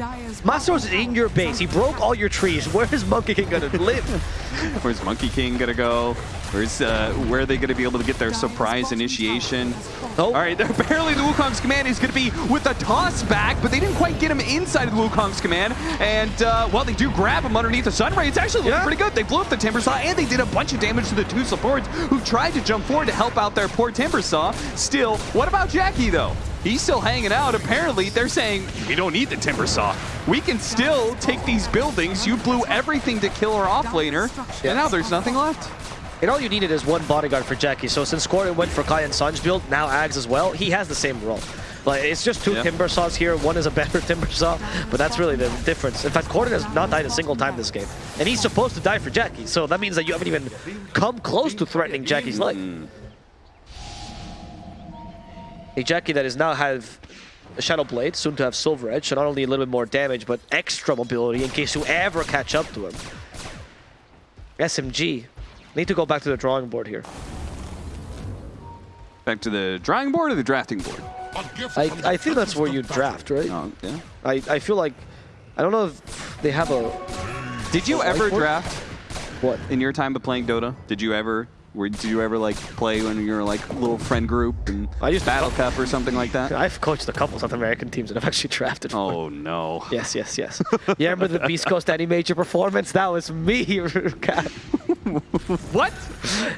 Masaros is in your base. He broke all your trees. Where is Monkey King gonna live? Where's Monkey King gonna go? Where's uh, where are they gonna be able to get their surprise initiation? Oh. All right, apparently the Wukong's command is gonna be with the toss back, but they didn't quite get him inside of the Wukong's command. And uh, while they do grab him underneath the Sunray, it's actually looking Yeah. pretty good. They blew up the Timber Saw and they did a bunch of damage to the two supports who tried to jump forward to help out their poor Timber Saw. Still, what about Jackie though? He's still hanging out. Apparently, they're saying, we don't need the Timber Saw. We can still take these buildings. You blew everything to kill our offlaner, and now there's nothing left. And all you needed is one bodyguard for Jackie. So since Squirtin went for Kaya and Sange build, now Ags as well, he has the same role. Like, it's just two Yeah. Timber Saws here. One is a better Timber Saw, but that's really the difference. In fact, Corden has not died a single time this game. And he's supposed to die for Jackie, so that means that you haven't even come close to threatening Jackie's life. Hmm. A Jackie that is now have a Shadow Blade, soon to have Silver Edge, so not only a little bit more damage, but extra mobility in case you ever catch up to him. SMG. Need to go back to the drawing board here. Back to the drawing board or the drafting board? I, I think that's where you draft, right? Oh, yeah. I, I feel like, I don't know if they have a, Did you Oh, ever draft what? in your time of playing Dota? Did you ever? Were, did you ever like play when you were like little friend group and I used Battle Cup or something like that? I've coached a couple South American teams that I've actually drafted for. Oh no. Yes, yes, yes. you remember the Beast Coast AniMajor performance? That was me, Kat. What?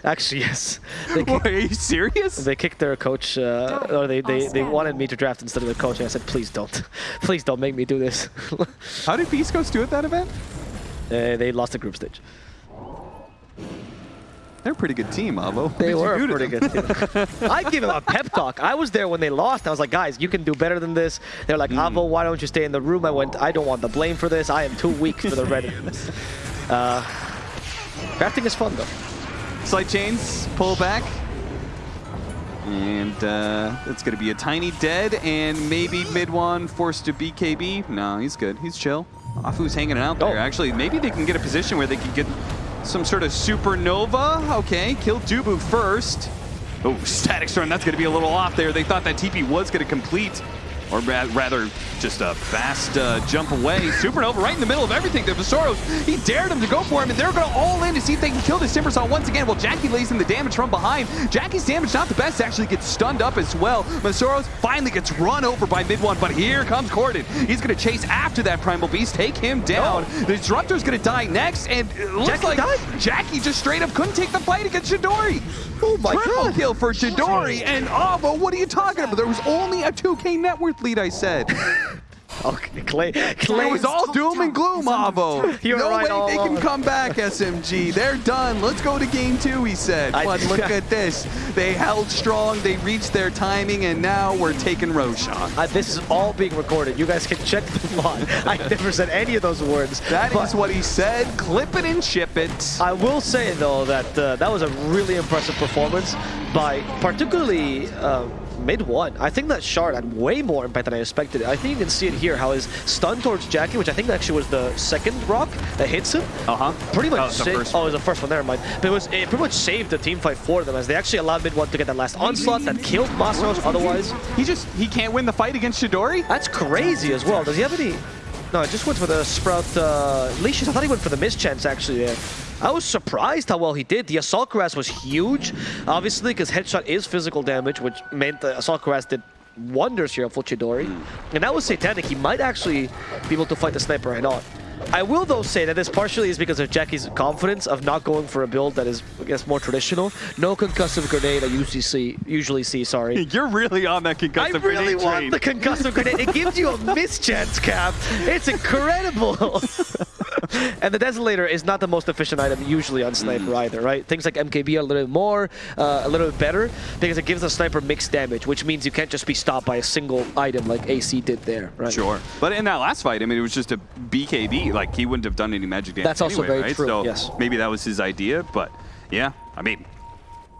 Actually, yes. They, kicked, are you serious? they kicked their coach, uh, or they, they, they wanted me to draft instead of the coach, and I said, please don't. Please don't make me do this. How did Beast Coast do at that event? uh, they lost the group stage. They're a pretty good team, Avo. They were a pretty good team. I give them a pep talk. I was there when they lost. I was like, guys, you can do better than this. They're like, Avo, why don't you stay in the room? I went, I don't want the blame for this. I am too weak for the red. uh, drafting is fun, though. Slight chains, pull back. And uh, it's going to be a tiny dead and maybe mid one forced to BKB. No, he's good. He's chill. Afu's hanging out there. Oh. Actually, maybe they can get a position where they can get some sort of supernova. Okay, kill Dubu first. Oh, static storm. That's going to be a little off there. They thought that TP was going to complete, or ra- rather, just a fast uh, jump away. Supernova right in the middle of everything. The Masaros, he dared him to go for him, and they're going to all in to see if they can kill this Timbersaw once again. Well, Jackie lays in the damage from behind. Jackie's damage not the best. Actually gets stunned up as well. Masaros finally gets run over by mid one, but here comes Corden. He's going to chase after that Primal Beast, take him down. The Disruptor's going to die next, and it looks Jackie like died? Jackie just straight up couldn't take the fight against Chidori. Oh my Triple God. kill for Chidori and Avo. What are you talking about? There was only a 2K net worth lead, I said. Okay, Clay. Clay It was all doom and gloom, Avo. No right way they can come back, SMG. They're done. Let's go to game two, he said. I- But look at this. They held strong. They reached their timing, and now we're taking Roshan. Uh, this is all being recorded. You guys can check the VOD. I never said any of those words. That is what he said. Clip it and ship it. I will say though that uh, that was a really impressive performance by particularly uh, mid one. I think that shard had way more impact than I expected. I think you can see it here how his stun towards Jackie, which I think actually was the second rock that hits him. Uh-huh. Pretty much Oh, saved. Oh, it was the first one. Never mind. But it was it pretty much saved the team fight for them as they actually allowed mid one to get that last onslaught that killed Masaros. Otherwise, He just, he can't win the fight against Chidori? that's crazy as well. Does he have any? No, I just went for the Sprout uh, leashes. I thought he went for the mischance actually there. I was surprised how well he did. The Assault Cuirass was huge, obviously, because Headshot is physical damage, which meant the Assault Cuirass did wonders here for Chidori. And that was Satanic. He might actually be able to fight the Sniper head on. I will, though, say that this partially is because of Jackie's confidence of not going for a build that is, I guess, more traditional. No concussive grenade I usually see, usually see sorry. You're really on that concussive grenade I really grenade want train. the concussive grenade. It gives you a mischance cap. It's incredible. and the Desolator is not the most efficient item usually on Sniper either, right? Things like MKB are a little bit more, uh, a little bit better, because it gives the Sniper mixed damage, which means you can't just be stopped by a single item like AC did there, right? Sure. But in that last fight, I mean, it was just a BKB. Like, he wouldn't have done any magic damage That's also anyway, very right? true, So yes. maybe that was his idea, but yeah, I mean,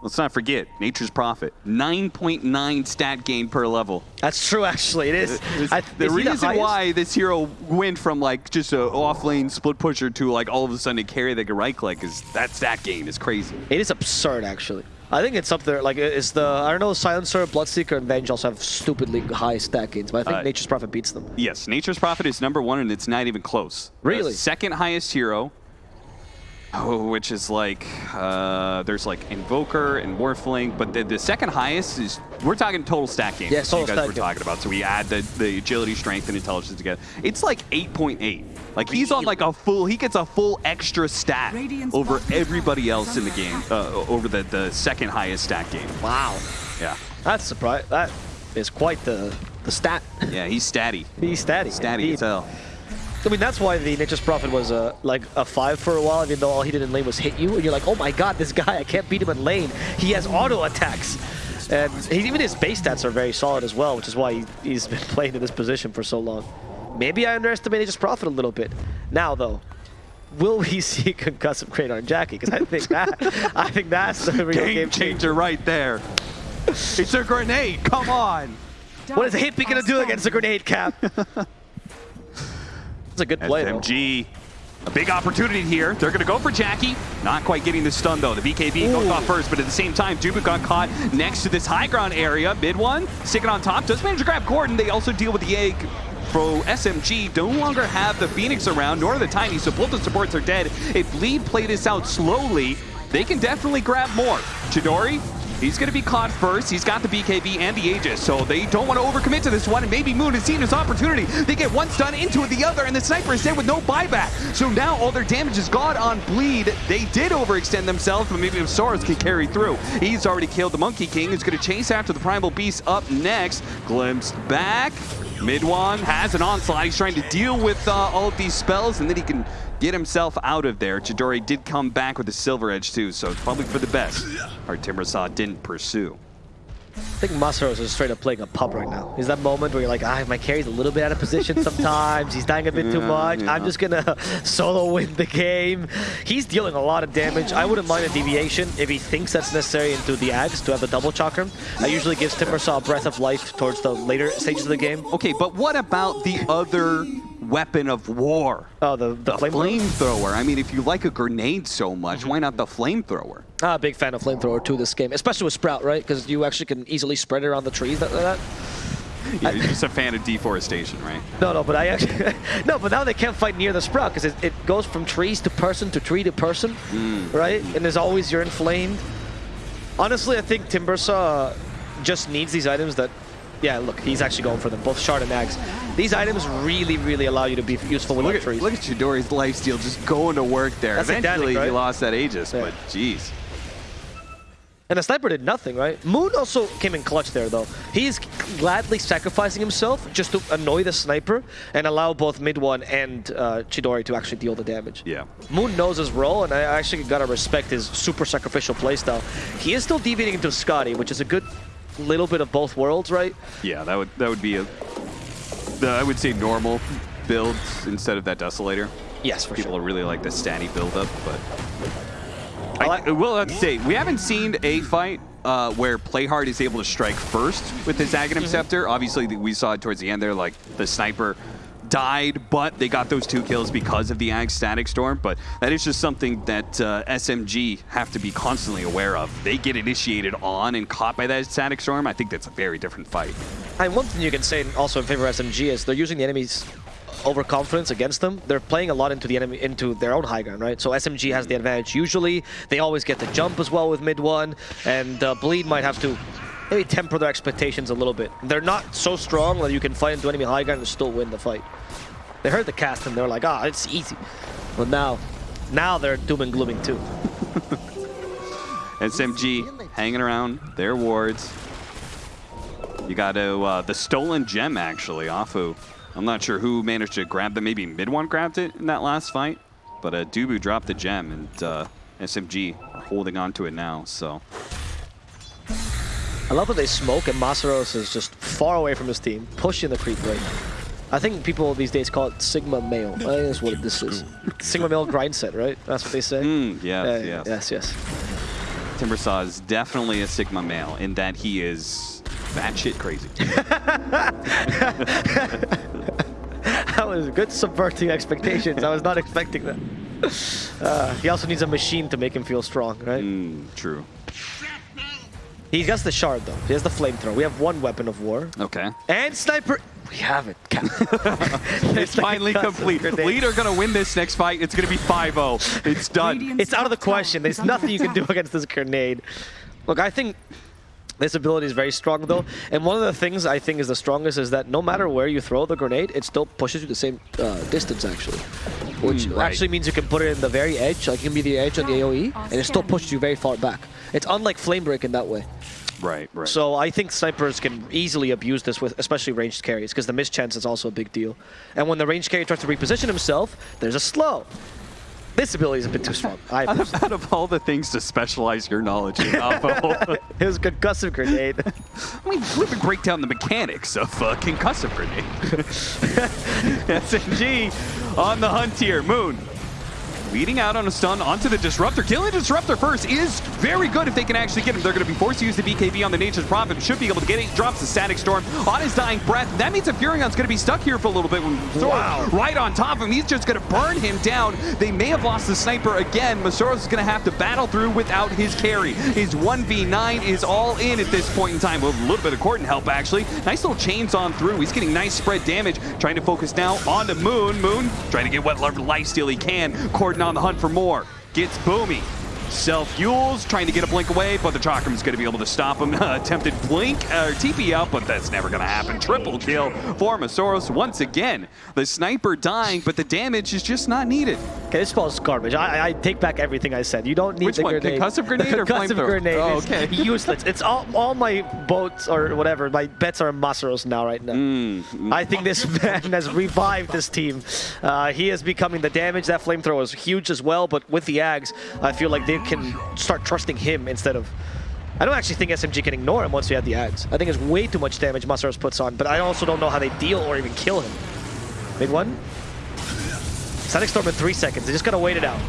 let's not forget, Nature's Prophet, 9.9 stat gain per level. That's true, actually. It is. I, the is reason highest? why this hero went from like just a off lane split pusher to like all of a sudden a carry that can right click is that stat gain is crazy. It is absurd, actually. I think it's up there. Like, it's the I don't know, Silencer, Bloodseeker, and Venge also have stupidly high stat gains, but I think Uh, Nature's Prophet beats them. Yes, Nature's Prophet is number one, and it's not even close. The Really? second highest hero, oh, which is like, uh, there's like Invoker and Morphling, but the, the second highest is, we're talking total stat gain. Yes, you total guys stat were gain. talking about. So we add the, the agility, strength, and intelligence together. It's like 8.8. Like he's on like a full, he gets a full extra stat Radiant's over everybody else in the game, uh, over the, the second highest stat game. Wow. Yeah. That's surprise. That is quite the the stat. Yeah, he's statty. He's statty. Statty as hell. I mean, that's why the Nature's Prophet was uh, like a five for a while, even though all he did in lane was hit you, and you're like, oh my god, this guy, I can't beat him in lane. He has auto attacks. And he, even his base stats are very solid as well, which is why he, he's been playing in this position for so long. Maybe I underestimated his profit a little bit. Now, though, will we see concussive crane on Jackie? Because I think that I think that's the real Game game changer right there. It's a grenade. Come on. What is Hippie gonna do against a grenade cap? It's a good play, though. SMG. A big opportunity here. They're going to go for Jackie. Not quite getting the stun, though. The BKB goes off first, but at the same time, Dubu got caught next to this high ground area. Mid one, sticking on top. Does manage to grab Corden. They also deal with the egg. Pro SMG no longer have the Phoenix around, nor the Tiny, so both the supports are dead. If Bleed play this out slowly, they can definitely grab more. Chidori, He's going to be caught first. He's got the BKB and the Aegis, so they don't want to overcommit to this one. And maybe Moon has seen his opportunity. They get one stun into the other, and the Sniper is dead with no buyback. So now all their damage is gone on Bleed. They did overextend themselves, but maybe if Soros can carry through. He's already killed the Monkey King. He's going to chase after the Primal Beast up next. Glimpsed back. Mid one has an onslaught. He's trying to deal with uh, all of these spells, and then he can get himself out of there. Chidori did come back with a Silver Edge, too, so it's probably for the best. Our Timbersaw didn't pursue. I think Masaros is straight up playing a pub right now. Is that moment where you're like, ah, my carry's a little bit out of position sometimes. He's dying a bit too much. yeah. I'm just gonna solo win the game. He's dealing a lot of damage. I wouldn't mind a deviation if he thinks that's necessary into the Ags to have the double chakram. That usually gives Timbersaw a breath of life towards the later stages of the game. Okay, but what about the other weapon of war. Oh, the, the, The flame. flamethrower. I mean, if you like a grenade so much, Mm-hmm. why not the flamethrower? Ah, big fan of flamethrower too this game, especially with Sprout, right? Because you actually can easily spread it around the trees like that. Yeah, you're just a fan of deforestation, right? No, no, but I actually no, but now they can't fight near the Sprout because it, it goes from trees to person to tree to person, right? And there's always you're inflamed. Honestly, I think Timbersaw just needs these items that. Yeah, look, he's actually going for them, both Shard and Ags. These items really, really allow you to be useful with Look trees. look at Chidori's lifesteal just going to work there. That's Eventually, Atlantic, he lost that Aegis, Yeah. but jeez. And the sniper did nothing, right? Moon also came in clutch there, though. He's gladly sacrificing himself just to annoy the sniper and allow both mid one and uh, Chidori to actually deal the damage. Yeah. Moon knows his role, and I actually gotta respect his super sacrificial playstyle. He is still deviating into Skadi, which is a good little bit of both worlds, right? Yeah, that would that would be a, the, I would say normal build instead of that Desolator. Yes, for People sure. really like the statty build-up, but I like- I will have to say, we haven't seen a fight uh, where Playhard is able to strike first with his Aghanim Mm-hmm. Scepter. Obviously, we saw it towards the end there, like the sniper died, but they got those two kills because of the Ag Static Storm. But that is just something that uh, SMG have to be constantly aware of. They get initiated on and caught by that Static Storm. I think that's a very different fight. And one thing you can say also in favor of SMG is they're using the enemy's overconfidence against them. They're playing a lot into the enemy into their own high ground, right? So SMG has the advantage usually. They always get the jump as well with mid one, and uh, Bleed might have to maybe temper their expectations a little bit. They're not so strong that you can fight into enemy high ground and still win the fight. They heard the cast and they're like, ah, it's easy. But now, now they're doom and glooming too. SMG hanging around their wards. You got to, uh, the stolen gem actually off of, I'm not sure who managed to grab them. Maybe Mid one grabbed it in that last fight. But uh, Dubu dropped the gem and uh, SMG are holding on to it now. So I love that they smoke and Masaros is just far away from his team, pushing the creep right now. I think people these days call it Sigma male. I think that's what this is. Sigma male grind set, right? That's what they say? Mm, yes, Yeah, yes. yes, yes. Timbersaw is definitely a Sigma male in that he is batshit crazy. That was good subverting expectations. I was not expecting that. Uh, he also needs a machine to make him feel strong, right? mm, true. He has got the shard though. He has the flamethrower. We have one weapon of war. Okay. And sniper. We have it. It's finally complete. Lead are going to win this next fight. It's going to be 5-0. It's done. It's out of the question. There's nothing you can do against this grenade. Look, I think this ability is very strong though, and one of the things I think is the strongest is that no matter where you throw the grenade, it still pushes you the same uh, distance actually, which Mm, right. actually means you can put it in the very edge, like it can be the edge on the AOE, and it still pushes you very far back. It's unlike Flame Break in that way. Right, right. So I think snipers can easily abuse this with especially ranged carries because the mischance is also a big deal. And when the ranged carry tries to reposition himself, there's a slow. This ability is a bit too strong. I out, of, out of all the things to specialize your knowledge in, it was concussive grenade. I mean, let me break down the mechanics of uh, concussive grenade. SMG on the hunt here. Moon leading out on a stun onto the Disruptor. Killing the Disruptor first is very good if they can actually get him. They're going to be forced to use the BKB on the Nature's Prophet. Should be able to get it. Drops the Static Storm on his dying breath. That means that Furion's going to be stuck here for a little bit. When Wow. right on top of him. He's just going to burn him down. They may have lost the sniper again. Masaros is going to have to battle through without his carry. His 1v9 is all in at this point in time with a little bit of Corden help, actually. Nice little chains on through. He's getting nice spread damage. Trying to focus now on the Moon. Moon trying to get what life steal he can. Corden on the hunt for more. Gets Boomy. Self-fuels, trying to get a blink away, but the Chakram's going to be able to stop him. attempted blink, or TP out, but that's never going to happen. Triple kill for Masaros once again. The sniper dying, but the damage is just not needed. Okay, this spell is garbage. I, I take back everything I said. You don't need Which the one, grenade. concussive grenade the or concussive flamethrower? grenade Oh, is okay. useless. It's all all my boats or whatever. My bets are Masaros now right now. Mm, I think this man has revived this team. Uh, he is becoming the damage. That flamethrower is huge as well, but with the Ags, I feel like they can start trusting him instead of... I don't actually think SMG can ignore him once we have the Ags. I think it's way too much damage Masaros puts on, but I also don't know how they deal or even kill him. Mid one? Static Storm in three seconds. They just gotta wait it out.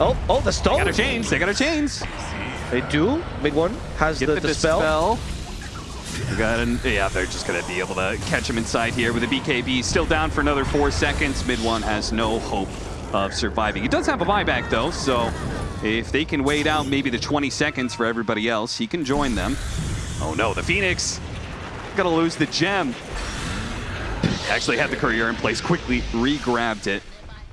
Oh, oh, the stone! They got a chains. They got a chains. They do. Mid one has Get the, the, dispel. dispel. Got an, yeah, they're just going to be able to catch him inside here with a BKB. Still down for another four seconds. Mid one has no hope of surviving. He does have a buyback though, so if they can wait out maybe the 20 seconds for everybody else, he can join them. Oh no, the Phoenix gonna lose the gem. Actually had the courier in place, quickly re-grabbed it.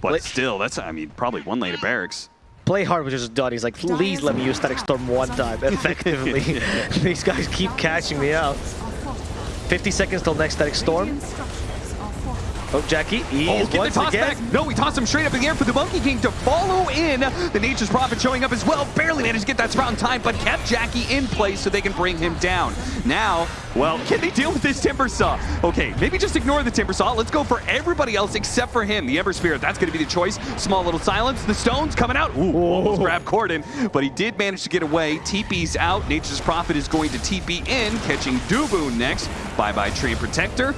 But Let- still, that's, I mean, probably one lane of barracks. Playhard was just done. He's like, please let me use Static Storm one time effectively. These guys keep catching me out. 50 seconds till next Static Storm. Oh, Jackie, he Oh, get the toss again. back. No, he tossed him straight up in the air for the Monkey King to follow in. The Nature's Prophet showing up as well. Barely managed to get that sprout in time, but kept Jackie in place so they can bring him down. Now, well, can they deal with this Timber Saw? Okay, maybe just ignore the Timber Saw. Let's go for everybody else except for him. The Ember Spirit, that's going to be the choice. Small little silence. The Stones coming out. Ooh, almost grabbed Corden, but he did manage to get away. TP's out. Nature's Prophet is going to TP in, catching Dubu next. Bye-bye Treant Protector.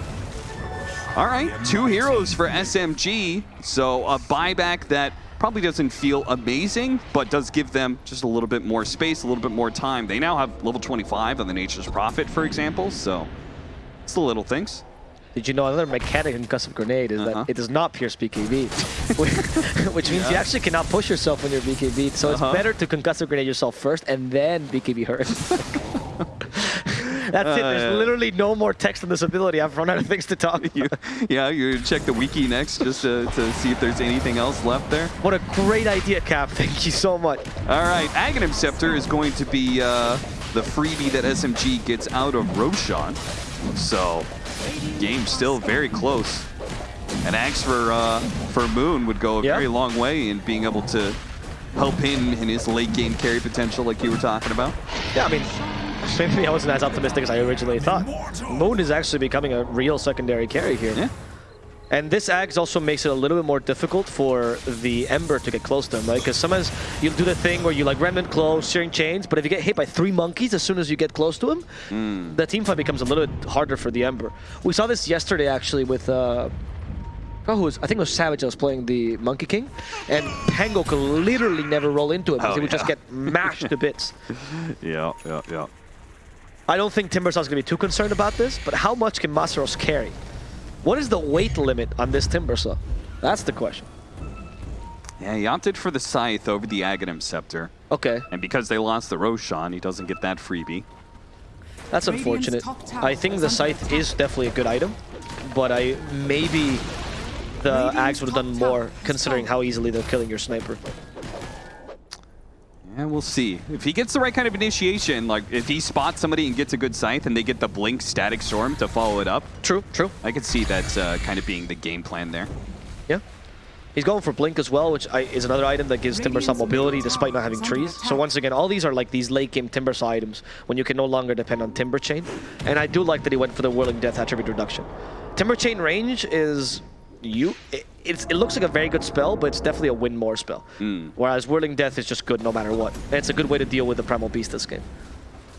All right, two heroes for SMG. So a buyback that probably doesn't feel amazing, but does give them just a little bit more space, a little bit more time. They now have level 25 on the Nature's Prophet, for example, so it's the little things. Did you know another mechanic in Concussive Grenade is Uh-huh. that it does not pierce BKB, which- means you actually cannot push yourself when you're BKB. So Uh-huh. it's better to Concussive Grenade yourself first and then BKB hurt. That's it. There's Uh, literally no more text on this ability. I've run out of things to talk about. You, yeah, you check the wiki next just to, to see if there's anything else left there. What a great idea, Cap. Thank you so much. All right, Aghanim Scepter is going to be uh, the freebie that SMG gets out of Roshan. So, game still very close. An axe for uh, for Moon would go a Yeah. very long way in being able to help him in his late game carry potential, like you were talking about. Yeah, I mean, maybe I wasn't as optimistic as I originally thought. Moon is actually becoming a real secondary carry here. Yeah. And this Ags also makes it a little bit more difficult for the Ember to get close to him, right? Because sometimes you do the thing where you like Remnant close, Searing Chains, but if you get hit by three monkeys as soon as you get close to him, the team fight becomes a little bit harder for the Ember. We saw this yesterday actually with, uh, oh, who was, I think it was Savage that was playing the Monkey King, and Pango could literally never roll into him because Oh, he would just get mashed to bits. Yeah, yeah, yeah. I don't think Timbersaw's going to be too concerned about this, but how much can Masaros carry? What is the weight limit on this Timbersaw? That's the question. Yeah, he opted for the Scythe over the Aghanim Scepter. Okay, And because they lost the Roshan, he doesn't get that freebie. that's unfortunate. I think the Scythe is definitely a good item, but I maybe the Radiant's Axe would have done more considering how easily they're killing your sniper. We'll see. If he gets the right kind of initiation, like if he spots somebody and gets a good scythe and they get the blink static storm to follow it up, True, true. I could see that uh, kind of being the game plan there. Yeah. He's going for Blink as well, which I, is another item that gives Timbersaw Radiant's mobility despite not having trees. So once again, all these are like these late game Timber saw items when you can no longer depend on Timber Chain. And I do like that he went for the Whirling Death attribute reduction. Timber Chain range is you. It, it's, it looks like a very good spell, but it's definitely a win more spell. Whereas Whirling Death is just good no matter what. And it's a good way to deal with the Primal Beast this game.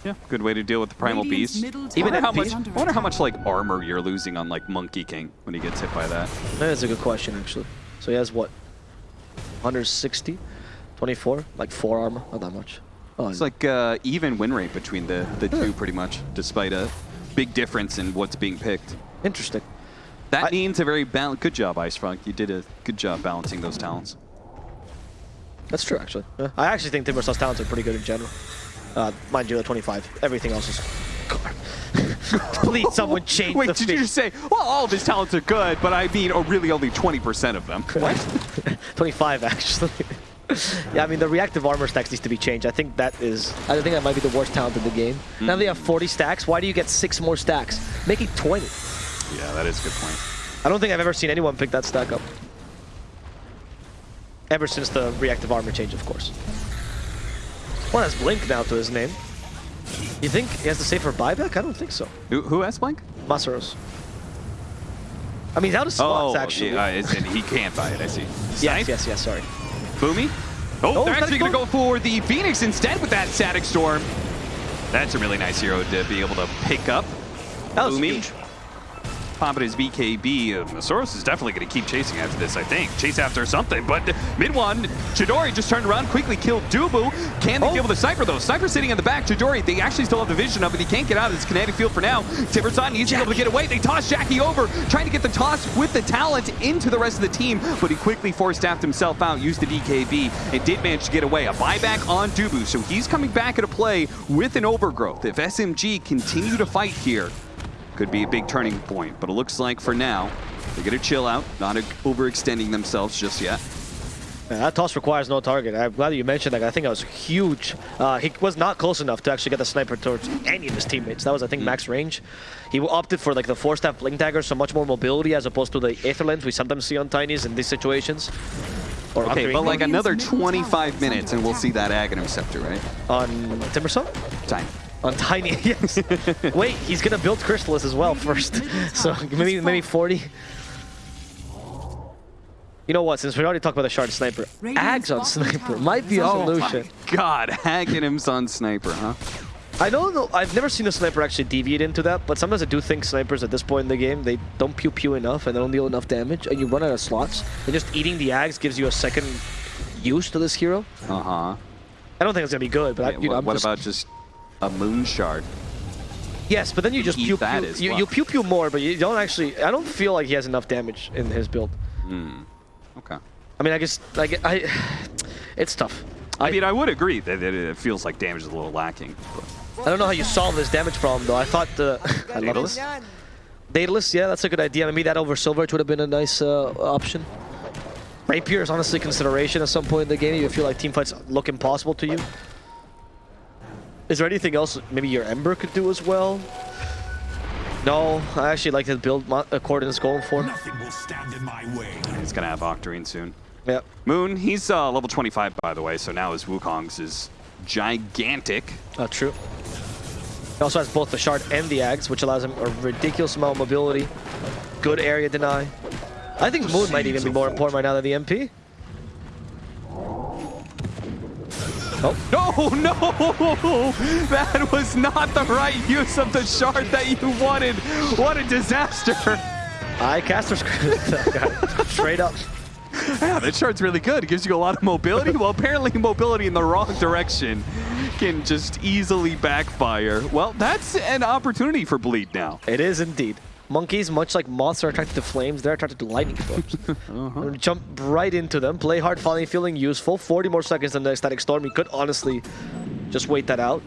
Yeah, good way to deal with the primal Radiant's beast. middle Even tower how is much, I wonder how much like armor you're losing on like Monkey King when he gets hit by that. That is a good question, actually. So he has what? 160? 24? Like 4 armor? Not that much. Oh, It's like uh, even win rate between the the two, pretty much, despite a big difference in what's being picked. interesting. That I- means a very bal- good job, IceFrog. You did a good job balancing those talents. That's true, actually. Yeah. I actually think Timbersaw's talents are pretty good in general. Uh, mind you, the 25. Everything else is... Please, someone change Wait, did you just say, well, all of his talents are good, but I mean, oh, really only 20% of them? What? 25, actually. yeah, I mean, the reactive armor stacks needs to be changed. I think that is... I think that might be the worst talent in the game. Now they have 40 stacks. Why do you get 6 more stacks? Make it 20. Yeah, that is a good point. I don't think I've ever seen anyone pick that stack up. Ever since the reactive armor change, of course. One has Blink now to his name. You think he has to save for buyback? I don't think so. Who, who has Blink? Masaros. I mean, he's out of slots, actually. yeah, uh, and he can't buy it, I see. yes, yes, yes, sorry. Boomy? Oh, Oh, they're actually going to go for the Phoenix instead with that Static Storm. That's a really nice hero to be able to pick up. That was Boomy. huge. Popping his BKB. Uh, Soros is definitely going to keep chasing after this, I think. Chase after something, but mid one, Chidori just turned around, quickly killed Dubu. Can they Oh. deal with the sniper though? Sniper sitting in the back. Chidori, they actually still have the vision of it. He can't get out of this kinetic field for now. Timbersaw needs to be able to get away. They toss Jackie over, trying to get the toss with the talent into the rest of the team, but he quickly force-staffed himself out, used the BKB, and did manage to get away. A buyback on Dubu, so he's coming back into play with an overgrowth. If SMG continue to fight here, could be a big turning point, but it looks like for now, they're going to chill out, not overextending themselves just yet. Yeah, that toss requires no target. I'm glad you mentioned that. I think that was huge. Uh, he was not close enough to actually get the sniper towards any of his teammates. That was, I think, max range. He opted for like the four-step blink dagger, so much more mobility as opposed to the aether lens we sometimes see on Tinies in these situations. Or Okay, but like another 25 minutes and we'll see that Aghanim Scepter, right? on Timbersaw? Time. On Tiny, yes. Wait, he's gonna build Chrysalis as well first. So maybe maybe 40. You know what? Since we already talked about the shard sniper, Ags on sniper might be a Oh solution. my god, Aghanim's on Sniper, huh? I don't know I've never seen a sniper actually deviate into that, but sometimes I do think snipers at this point in the game, they don't pew pew enough and they don't deal enough damage, and you run out of slots. And just eating the Ags gives you a second use to this hero. Uh-huh. I don't think it's gonna be good, but I, you know, what what just, about just a Moon Shard? yes, but then you just pew pew, you, well? you pew pew more, but you don't actually. I don't feel like he has enough damage in his build. Okay. I mean, I guess like I, it's tough. I mean, I would agree that it, feels like damage is a little lacking. But I don't know how you solve this damage problem though. I thought the I love Daedalus? this. Daedalus, yeah, that's a good idea. Maybe that over Silver would have been a nice uh, option. Rapier is honestly consideration at some point in the game. You feel like team fights look impossible to you. Is there anything else maybe your Ember could do as well? No, I actually like the build Mo- uh, Corden's going for. Nothing will stand in my way. he's going to have Octarine soon. Yep. Moon, he's uh, level 25, by the way, so now his Wukong's is gigantic. Oh, true. He also has both the shard and the Ags, which allows him a ridiculous amount of mobility. Good area deny. I think Moon might even be more important right now than the NP. Oh, No, no! That was not the right use of the shard that you wanted. What a disaster! I caster. Straight up. Yeah, that shard's really good. It gives you a lot of mobility. Well, apparently mobility in the wrong direction can just easily backfire. Well, that's an opportunity for Bleed now. It is indeed. Monkeys, much like moths are attracted to flames, they're attracted to lightning storms. Uh-huh. Jump right into them, Playhard, finally feeling useful. 40 more seconds than the Ecstatic Storm. He could honestly just wait that out.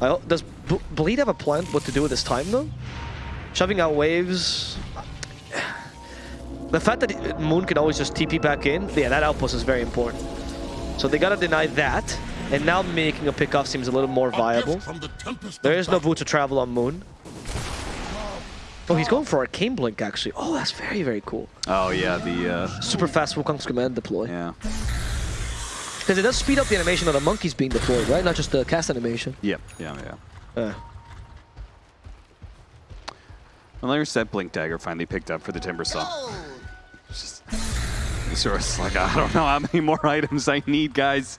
I, ho- does B Bleed have a plan what to do with his time, though? Shoving out waves... The fact that Moon can always just TP back in, yeah, that outpost is very important. So they gotta deny that, and now making a pickoff seems a little more viable. There is no boot to travel on Moon. Oh, he's going for Arcane Blink, actually. Oh, that's very, very cool. Oh, yeah, the, uh, Super fast Wukong's command deploy. yeah. Because it does speed up the animation of the monkeys being deployed, right? Not just the cast animation. Yep, yeah, yeah. Uh, there's that Blink Dagger finally picked up for the Timber Saw. It's Just, sort of like, I don't know how many more items I need, guys.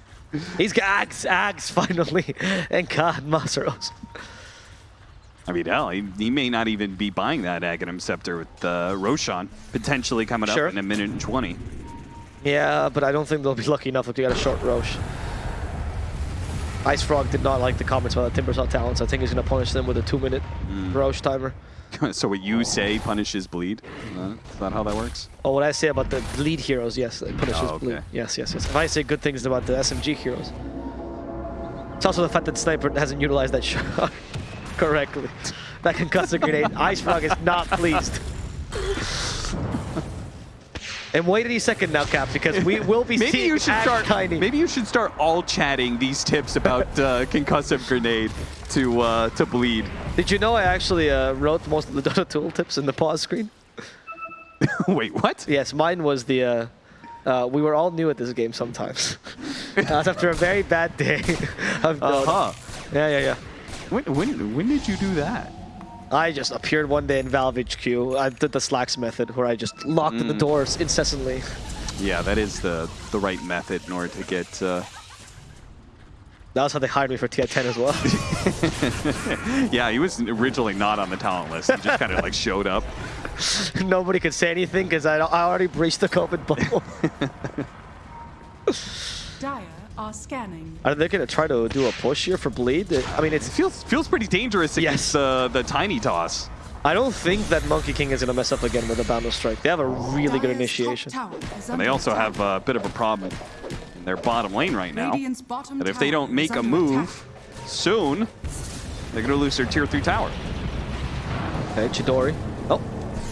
he's got Ags, Ags, finally. And God, Masaros. I mean, hell, he, he may not even be buying that Aghanim Scepter with uh, Roshan potentially coming Sure. up in a minute and 20. Yeah, but I don't think they'll be lucky enough if they got a short Rosh. Ice Frog did not like the comments about the Timbersaw talents. I think he's going to punish them with a two-minute Rosh timer. so what you say punishes bleed? Is that how that works? Oh, what I say about the bleed heroes, yes, it punishes Oh, okay. bleed. Yes, yes, yes. If I say good things about the SMG heroes. It's also the fact that Sniper hasn't utilized that shot correctly. That concussive grenade. IceFrog is not pleased. And wait any second now, Cap, because we will be Maybe seeing you should start. Tiny. Maybe you should start all chatting these tips about uh, concussive grenade to uh, to bleed. Did you know I actually uh, wrote most of the Dota tool tips in the pause screen? Wait, what? Yes, mine was the. Uh, uh, we were all new at this game sometimes. That was after a very bad day of Dota. Uh huh. Yeah, yeah, yeah. When, when when did you do that? I just appeared one day in Valve HQ. I did the Slacks method where I just locked Mm. the doors incessantly. Yeah, that is the the right method in order to get. Uh, That was how they hired me for TI10 as well. Yeah, he was originally not on the talent list. He just kind of like showed up. Nobody could say anything because I, I already breached the COVID bubble. Dire are scanning. Are they going to try to do a push here for bleed? I mean, it's. Feels feels pretty dangerous against Yes. uh, the tiny toss. I don't think that Monkey King is going to mess up again with a Boundless Strike. They have a really good initiation. And they also have a bit of a problem in their bottom lane right now. Radiant's That if they don't make a under move soon, they're going to lose their tier 3 tower. Okay, Chidori. Oh,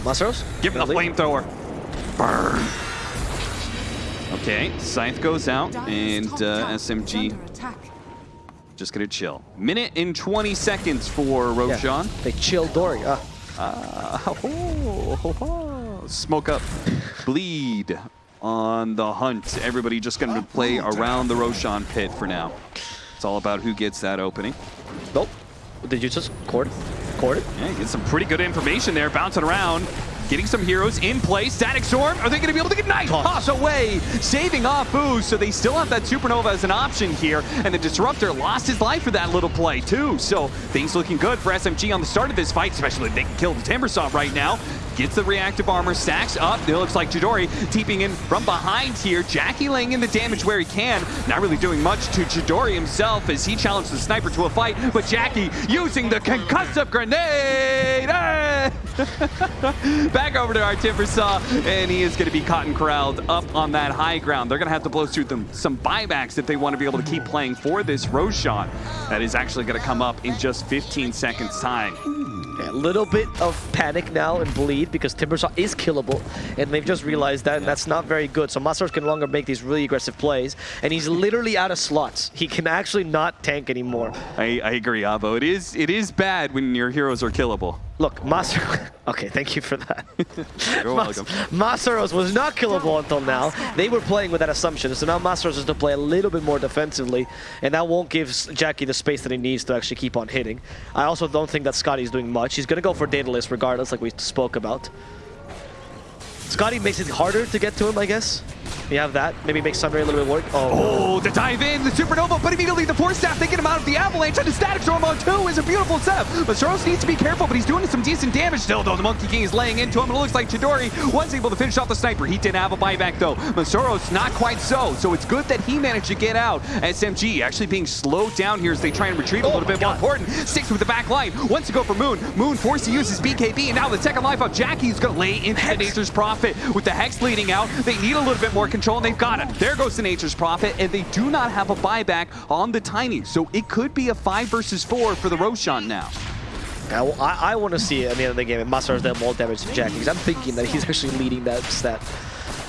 Masaros. Give him the flamethrower. Burn. Okay, Scythe goes out, and uh, SMG just gonna chill. Minute and 20 seconds for Yeah, Roshan. They chill Dory. Ho, ho, ho, ho. Smoke up. Bleed on the hunt. Everybody just gonna play around the Roshan pit for now. It's all about who gets that opening. nope. Did you just cord? Cord it? Yeah, you get some pretty good information there, bouncing around. Getting some heroes in play. Static Storm, are they going to be able to get Night Toss away? Saving off Boost, so they still have that Supernova as an option here. And the Disruptor lost his life for that little play, too. So things looking good for SMG on the start of this fight, especially if they can kill the Timbersaw right now. Gets the reactive armor, stacks up. It looks like Chidori teeping in from behind here. Jackie laying in the damage where he can. Not really doing much to Chidori himself as he challenged the sniper to a fight. But Jackie using the concussive grenade. Back over to our Timbersaw, and he is going to be caught and corralled up on that high ground. They're going to have to blow through them some buybacks if they want to be able to keep playing for this Roshan. That is actually going to come up in just 15 seconds time. Yeah, a little bit of panic now and bleed because Timbersaw is killable, and they've just realized that, and that's not very good. So Masters can no longer make these really aggressive plays, and he's literally out of slots. He can actually not tank anymore. I, I agree, Avo. It is it is bad when your heroes are killable. Look, Masaros. Okay, thank you for that. You're Mas- welcome. Masaros was not killable until now. They were playing with that assumption, so now Masaros has to play a little bit more defensively, and that won't give Jackie the space that he needs to actually keep on hitting. I also don't think that Skadi's doing much. He's going to go for Daedalus regardless, like we spoke about. Skadi makes it harder to get to him, I guess. You have that. Maybe make Sunray a little bit work. Oh, Oh, the dive in, the Supernova, but immediately the Force Staff taking him out of the Avalanche, and the Static Storm on two is a beautiful step. But Soros needs to be careful, but he's doing some decent damage still, though. The Monkey King is laying into him, and it looks like Chidori was able to finish off the Sniper. He didn't have a buyback, though. Masaros, not quite so, so it's good that he managed to get out. SMG actually being slowed down here as they try and retrieve a Oh little my bit more important. Sticks with the back line, wants to go for Moon. Moon forced to use his BKB, and now the second life of Jackie is going to lay into the Nature's Prophet. With the Hex leading out, they need a little bit more control, and they've got it. There goes the Nature's Prophet, and they do not have a buyback on the Tiny, so it could be a 5 versus 4 for the Roshan now. I, I, want to see at the end of the game if Masaros does more damage to Jackie, because I'm thinking that he's actually leading that stat.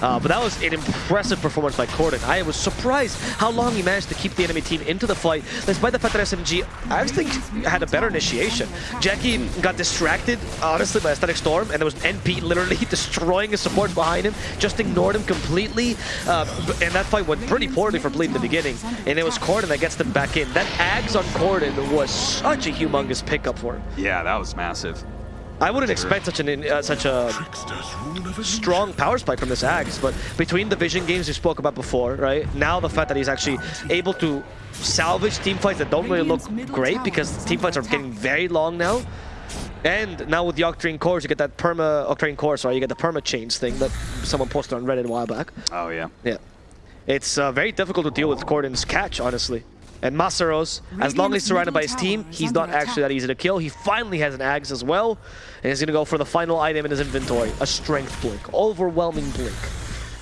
Uh, but that was an impressive performance by Corden. I was surprised how long he managed to keep the enemy team into the fight, despite the fact that SMG, I think, had a better initiation. Jackie got distracted, honestly, by a Static Storm, and there was NP literally destroying his support behind him, just ignored him completely, uh, and that fight went pretty poorly for Bleed in the beginning, and it was Corden that gets them back in. That Ags on Corden was such a humongous pickup for him. Yeah, that was massive. I wouldn't expect such an uh, such a strong power spike from this Ags, but between the vision games we spoke about before, right? Now the fact that he's actually able to salvage team fights that don't really look great because team fights are getting very long now. And now with the Octarine cores, you get that perma Octarine core, sorry, you get the perma chains thing that someone posted on Reddit a while back. Oh, yeah. Yeah. It's uh, very difficult to deal with Corden's catch, honestly. And Masaros, as long as he's surrounded by his team, he's not actually that easy to kill. He finally has an Ags as well, and he's gonna go for the final item in his inventory, a Strength Blink. Overwhelming Blink.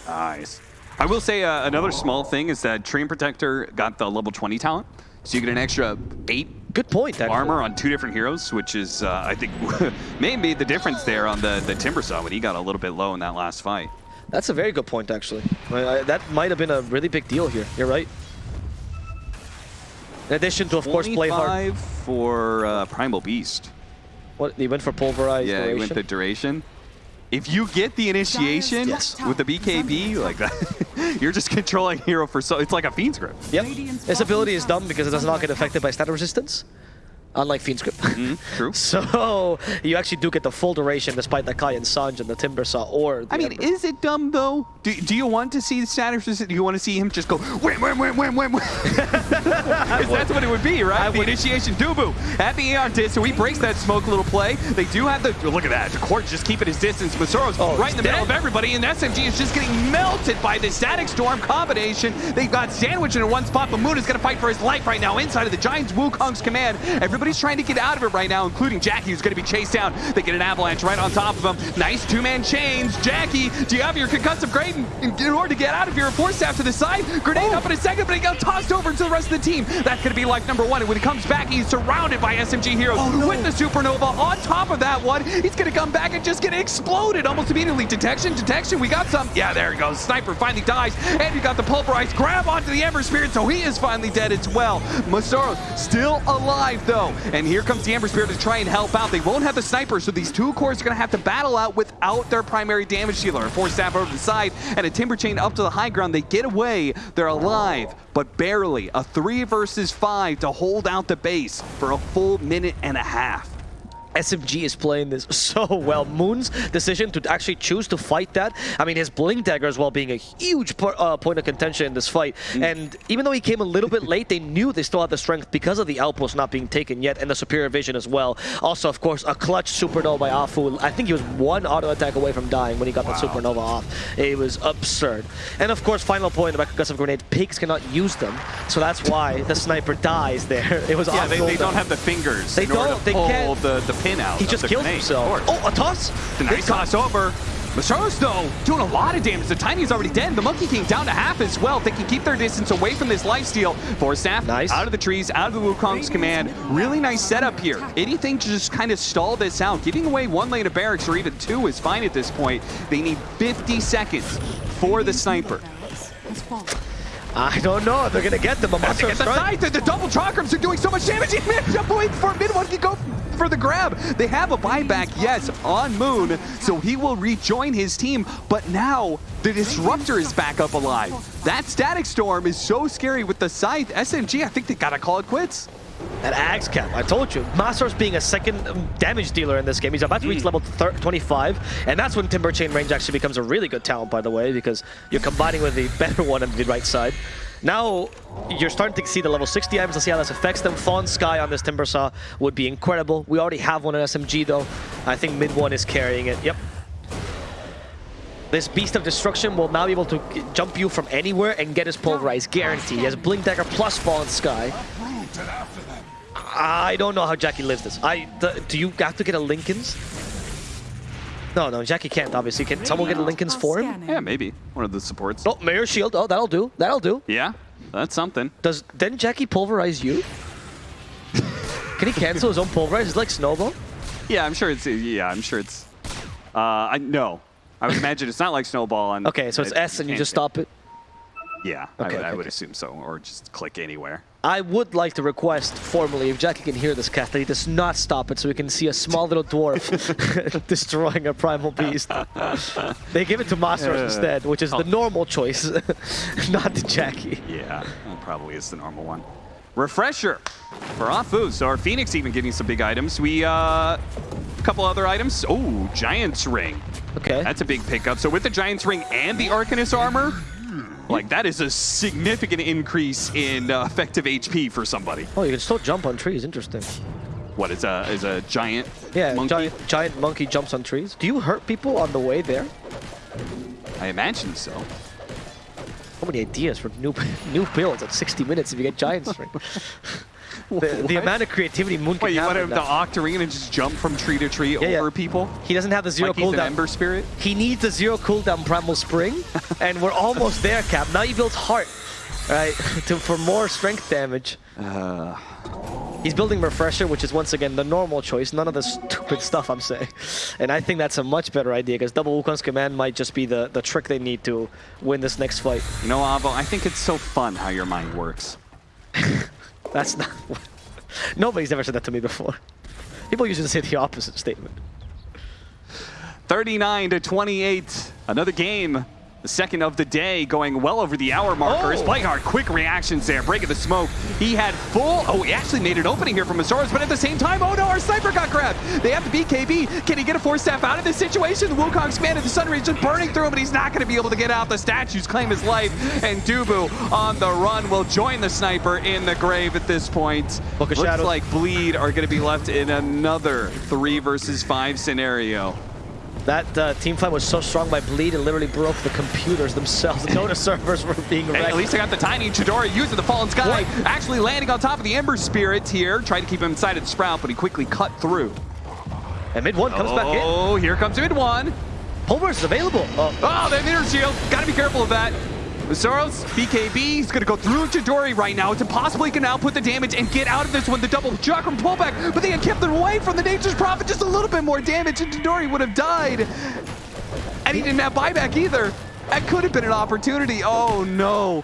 Nice. I will say uh, another small thing is that Treant Protector got the level 20 talent, so you get an extra 8 Good point, actually. armor on two different heroes, which is, uh, I think, may have made the difference there on the, the Timbersaw when he got a little bit low in that last fight. That's a very good point, actually. I- I- that might have been a really big deal here. You're right. In addition to, of course, Playhard. 25 for uh, Primal Beast. What, he went for Pulverized Yeah, he went duration? the duration. If you get the initiation Yes. with the BKB like that, you're just controlling hero for so. It's like a Fiend's Grip. Yep. This ability is dumb because it does not get affected by stat resistance, unlike Fiend's Grip. Mm-hmm. True. So you actually do get the full duration despite the Kaya and Sange and the Timber Saw or the I mean, Ember. is it dumb though? Do, do you want to see the status? or Do you want to see him just go wham wham wham wham wham? wham? 'Cause that's what it would be, right? the initiation Dubu at the Aeon disc, so he breaks that smoke little play. They do have the look at that. The court just keeping his distance. Masaro's Oh, right in the he's middle of everybody, and SMG is just getting melted by the static storm combination. They've got sandwich in one spot, but Moon is going to fight for his life right now inside of the Giants Wukong's command. Everybody's trying to get out of it right now, including Jackie, who's going to be chased down. They get an avalanche right on top of him. Nice two-man chains. Jackie, do you have your concussive grade in, in order to get out of here? Force staff to the side. Grenade up in a second, but he got tossed over to the rest of the team. That's going to be life number one. And when he comes back, he's surrounded by SMG heroes oh, with the supernova. On top of that one, he's going to come back and just get exploded almost immediately. Detection, detection. We got some. Yeah, there he goes. Sniper finally dies. And you got the pulverized grab onto the Ember Spirit, so he is finally dead as well. Masaro's still alive, though. And here comes the Ember Spirit to try and help out. They won't have the sniper, so these two cores are going to have to battle out without their primary damage dealer. Force staff over to the side and a timber chain up to the high ground. They get away. They're alive, but barely. A three versus five to hold out the base for a full minute and a half. SMG is playing this so well. Moon's decision to actually choose to fight that, I mean, his Blink Dagger as well being a huge uh, point of contention in this fight. And even though he came a little bit late, they knew they still had the strength because of the outpost not being taken yet and the superior vision as well. Also, of course, a clutch supernova by Afu. I think he was one auto attack away from dying when he got that supernova off. It was absurd. And of course, final point about concussive grenade, pigs cannot use them. So that's why the sniper dies there. It was Yeah, they, they don't have the fingers They don't. They pull can't. the, the pin out He just the killed himself. Oh, a toss? The nice toss over. Masaros, though, doing a lot of damage. The Tiny's already dead. The Monkey King down to half as well. They can keep their distance away from this lifesteal. Force Staff Nice. out of the trees, out of the Wukong's command. Really nice setup here. Anything to just kind of stall this out. Giving away one lane of barracks or even two is fine at this point. They need 50 seconds for the sniper. I don't know. They're going to get them. They get the side. The, the double chakrams are doing so much damage. He managed to wait for mid one can go for the grab. They have a buyback, yes, on Moon, so he will rejoin his team. But now the disruptor is back up alive. That static storm is so scary with the scythe. SMG, I think they gotta call it quits. At Axe Cap, I told you. Masaro's being a second um, damage dealer in this game. He's about to reach level 25, and that's when Timber Chain range actually becomes a really good talent, by the way, because you're combining with the better one on the right side. Now, you're starting to see the level 60 items. Let's see how this affects them. Fallen Sky on this Timber Saw would be incredible. We already have one in SMG, though. I think mid one is carrying it. Yep. This Beast of Destruction will now be able to jump you from anywhere and get his Pulverize, guarantee. He has Blink Dagger plus Fallen Sky. I don't know how Jackie lives this. I do you have to get a Linken's? No, no, Jackie can't. Obviously, can someone get a Linken's for him? Yeah, maybe. One of the supports. Oh, Mirror Shield. Oh, that'll do. That'll do. Yeah, that's something. Does then Jackie pulverize you? Can he cancel his own pulverize? It's like Snowball. Yeah, I'm sure it's, yeah, I'm sure it's, uh, I, no. I would imagine it's not like Snowball. And Okay, so it's it- S and you just stop it. Yeah, I Okay, would, I would okay. assume so, or just click anywhere. I would like to request formally, if Jackie can hear this cast, that he does not stop it so we can see a small little dwarf destroying a primal beast. they give it to Masaros Uh, instead, which is the normal choice, not the Jackie. Yeah, probably is the normal one. Refresher for Afu. So our Phoenix even getting some big items. We, uh, a couple other items. Oh, Giant's Ring. Okay. That's a big pickup. So with the Giant's Ring and the Arcanist armor, like that is a significant increase in uh, effective HP for somebody. oh, you can still jump on trees. Interesting. What is a is a giant Yeah, monkey? giant giant monkey jumps on trees. Do you hurt people on the way there? I imagine so. So many ideas for new new builds at 60 minutes if you get Giant's Ring. the, the amount of creativity Moon can Wait, you have want him to. Octarine and just jump from tree to tree yeah. over people? He doesn't have the zero Like cooldown. Ember Spirit? He needs the zero cooldown Primal Spring, and we're almost there, Cap. Now you build Heart, right, to, for more strength damage. Uh, He's building Refresher, which is once again the normal choice, none of the stupid stuff I'm saying. And I think that's a much better idea, because Double Wukong's Command might just be the, the trick they need to win this next fight. you know, Avo, I think it's so fun how your mind works. That's not... what... Nobody's ever said that to me before. People usually say the opposite statement. 39 to 28. Another game The second of the day, going well over the hour markers. Oh. Blackheart, quick reactions there, breaking the smoke. He had full, oh, he actually made an opening here from Masaros, but at the same time, oh no, our sniper got grabbed. They have the BKB. Can he get a Force Staff out of this situation? The Wukong's man of the Sun Rays just burning through him, but he's not going to be able to get out. The statues claim his life, and Dubu on the run will join the sniper in the grave at this point. Looks Shadows. like Bleed are going to be left in another three versus five scenario. That uh, team fight was so strong by Bleed, it literally broke the computers themselves. The Dota servers were being wrecked. at least I got the tiny Chidori using the Fallen Sky, actually landing on top of the Ember Spirit here. Tried to keep him inside of the Sprout, but he quickly cut through. and mid one comes back in. Oh, here comes mid one. Pulverize is available. Oh, Oh, they have inner shield. Gotta be careful of that. Soros, BKB, he's gonna go through Chidori right now. It's impossible he can output the damage and get out of this one. The double chakram pullback, but they had kept them away from the Nature's Prophet. Just a little bit more damage, and Chidori would have died. And he didn't have buyback either. That could have been an opportunity. Oh no.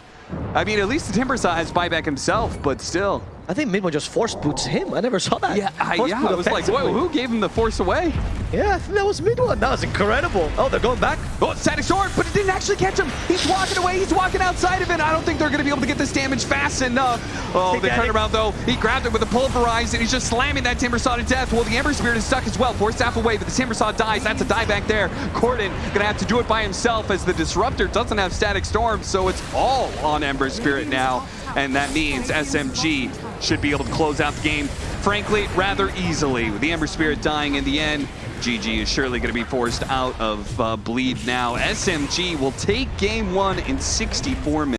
I mean, at least the Timber Saw has buyback himself, but still. I think mid one just force boots him. I never saw that. Yeah, I, Force yeah, I was like, whoa, who gave him the force away? Yeah, I think that was mid one. That was incredible. Oh, they're going back. Oh, static storm, but it didn't actually catch him. He's walking away. He's walking outside of it. I don't think they're going to be able to get this damage fast enough. Oh, they that, turn around though. He grabbed it with a pulverize, and he's just slamming that Timber Saw to death. Well, the Ember Spirit is stuck as well. Force Staff away, but the Timber Saw dies. That's a die back there. Corden going to have to do it by himself as the Disruptor doesn't have Static Storm, so it's all on Ember Spirit now. And that means SMG should be able to close out the game, frankly, rather easily. With the Ember Spirit dying in the end, GG is surely going to be forced out of uh, bleed now. SMG will take game one in 64 minutes.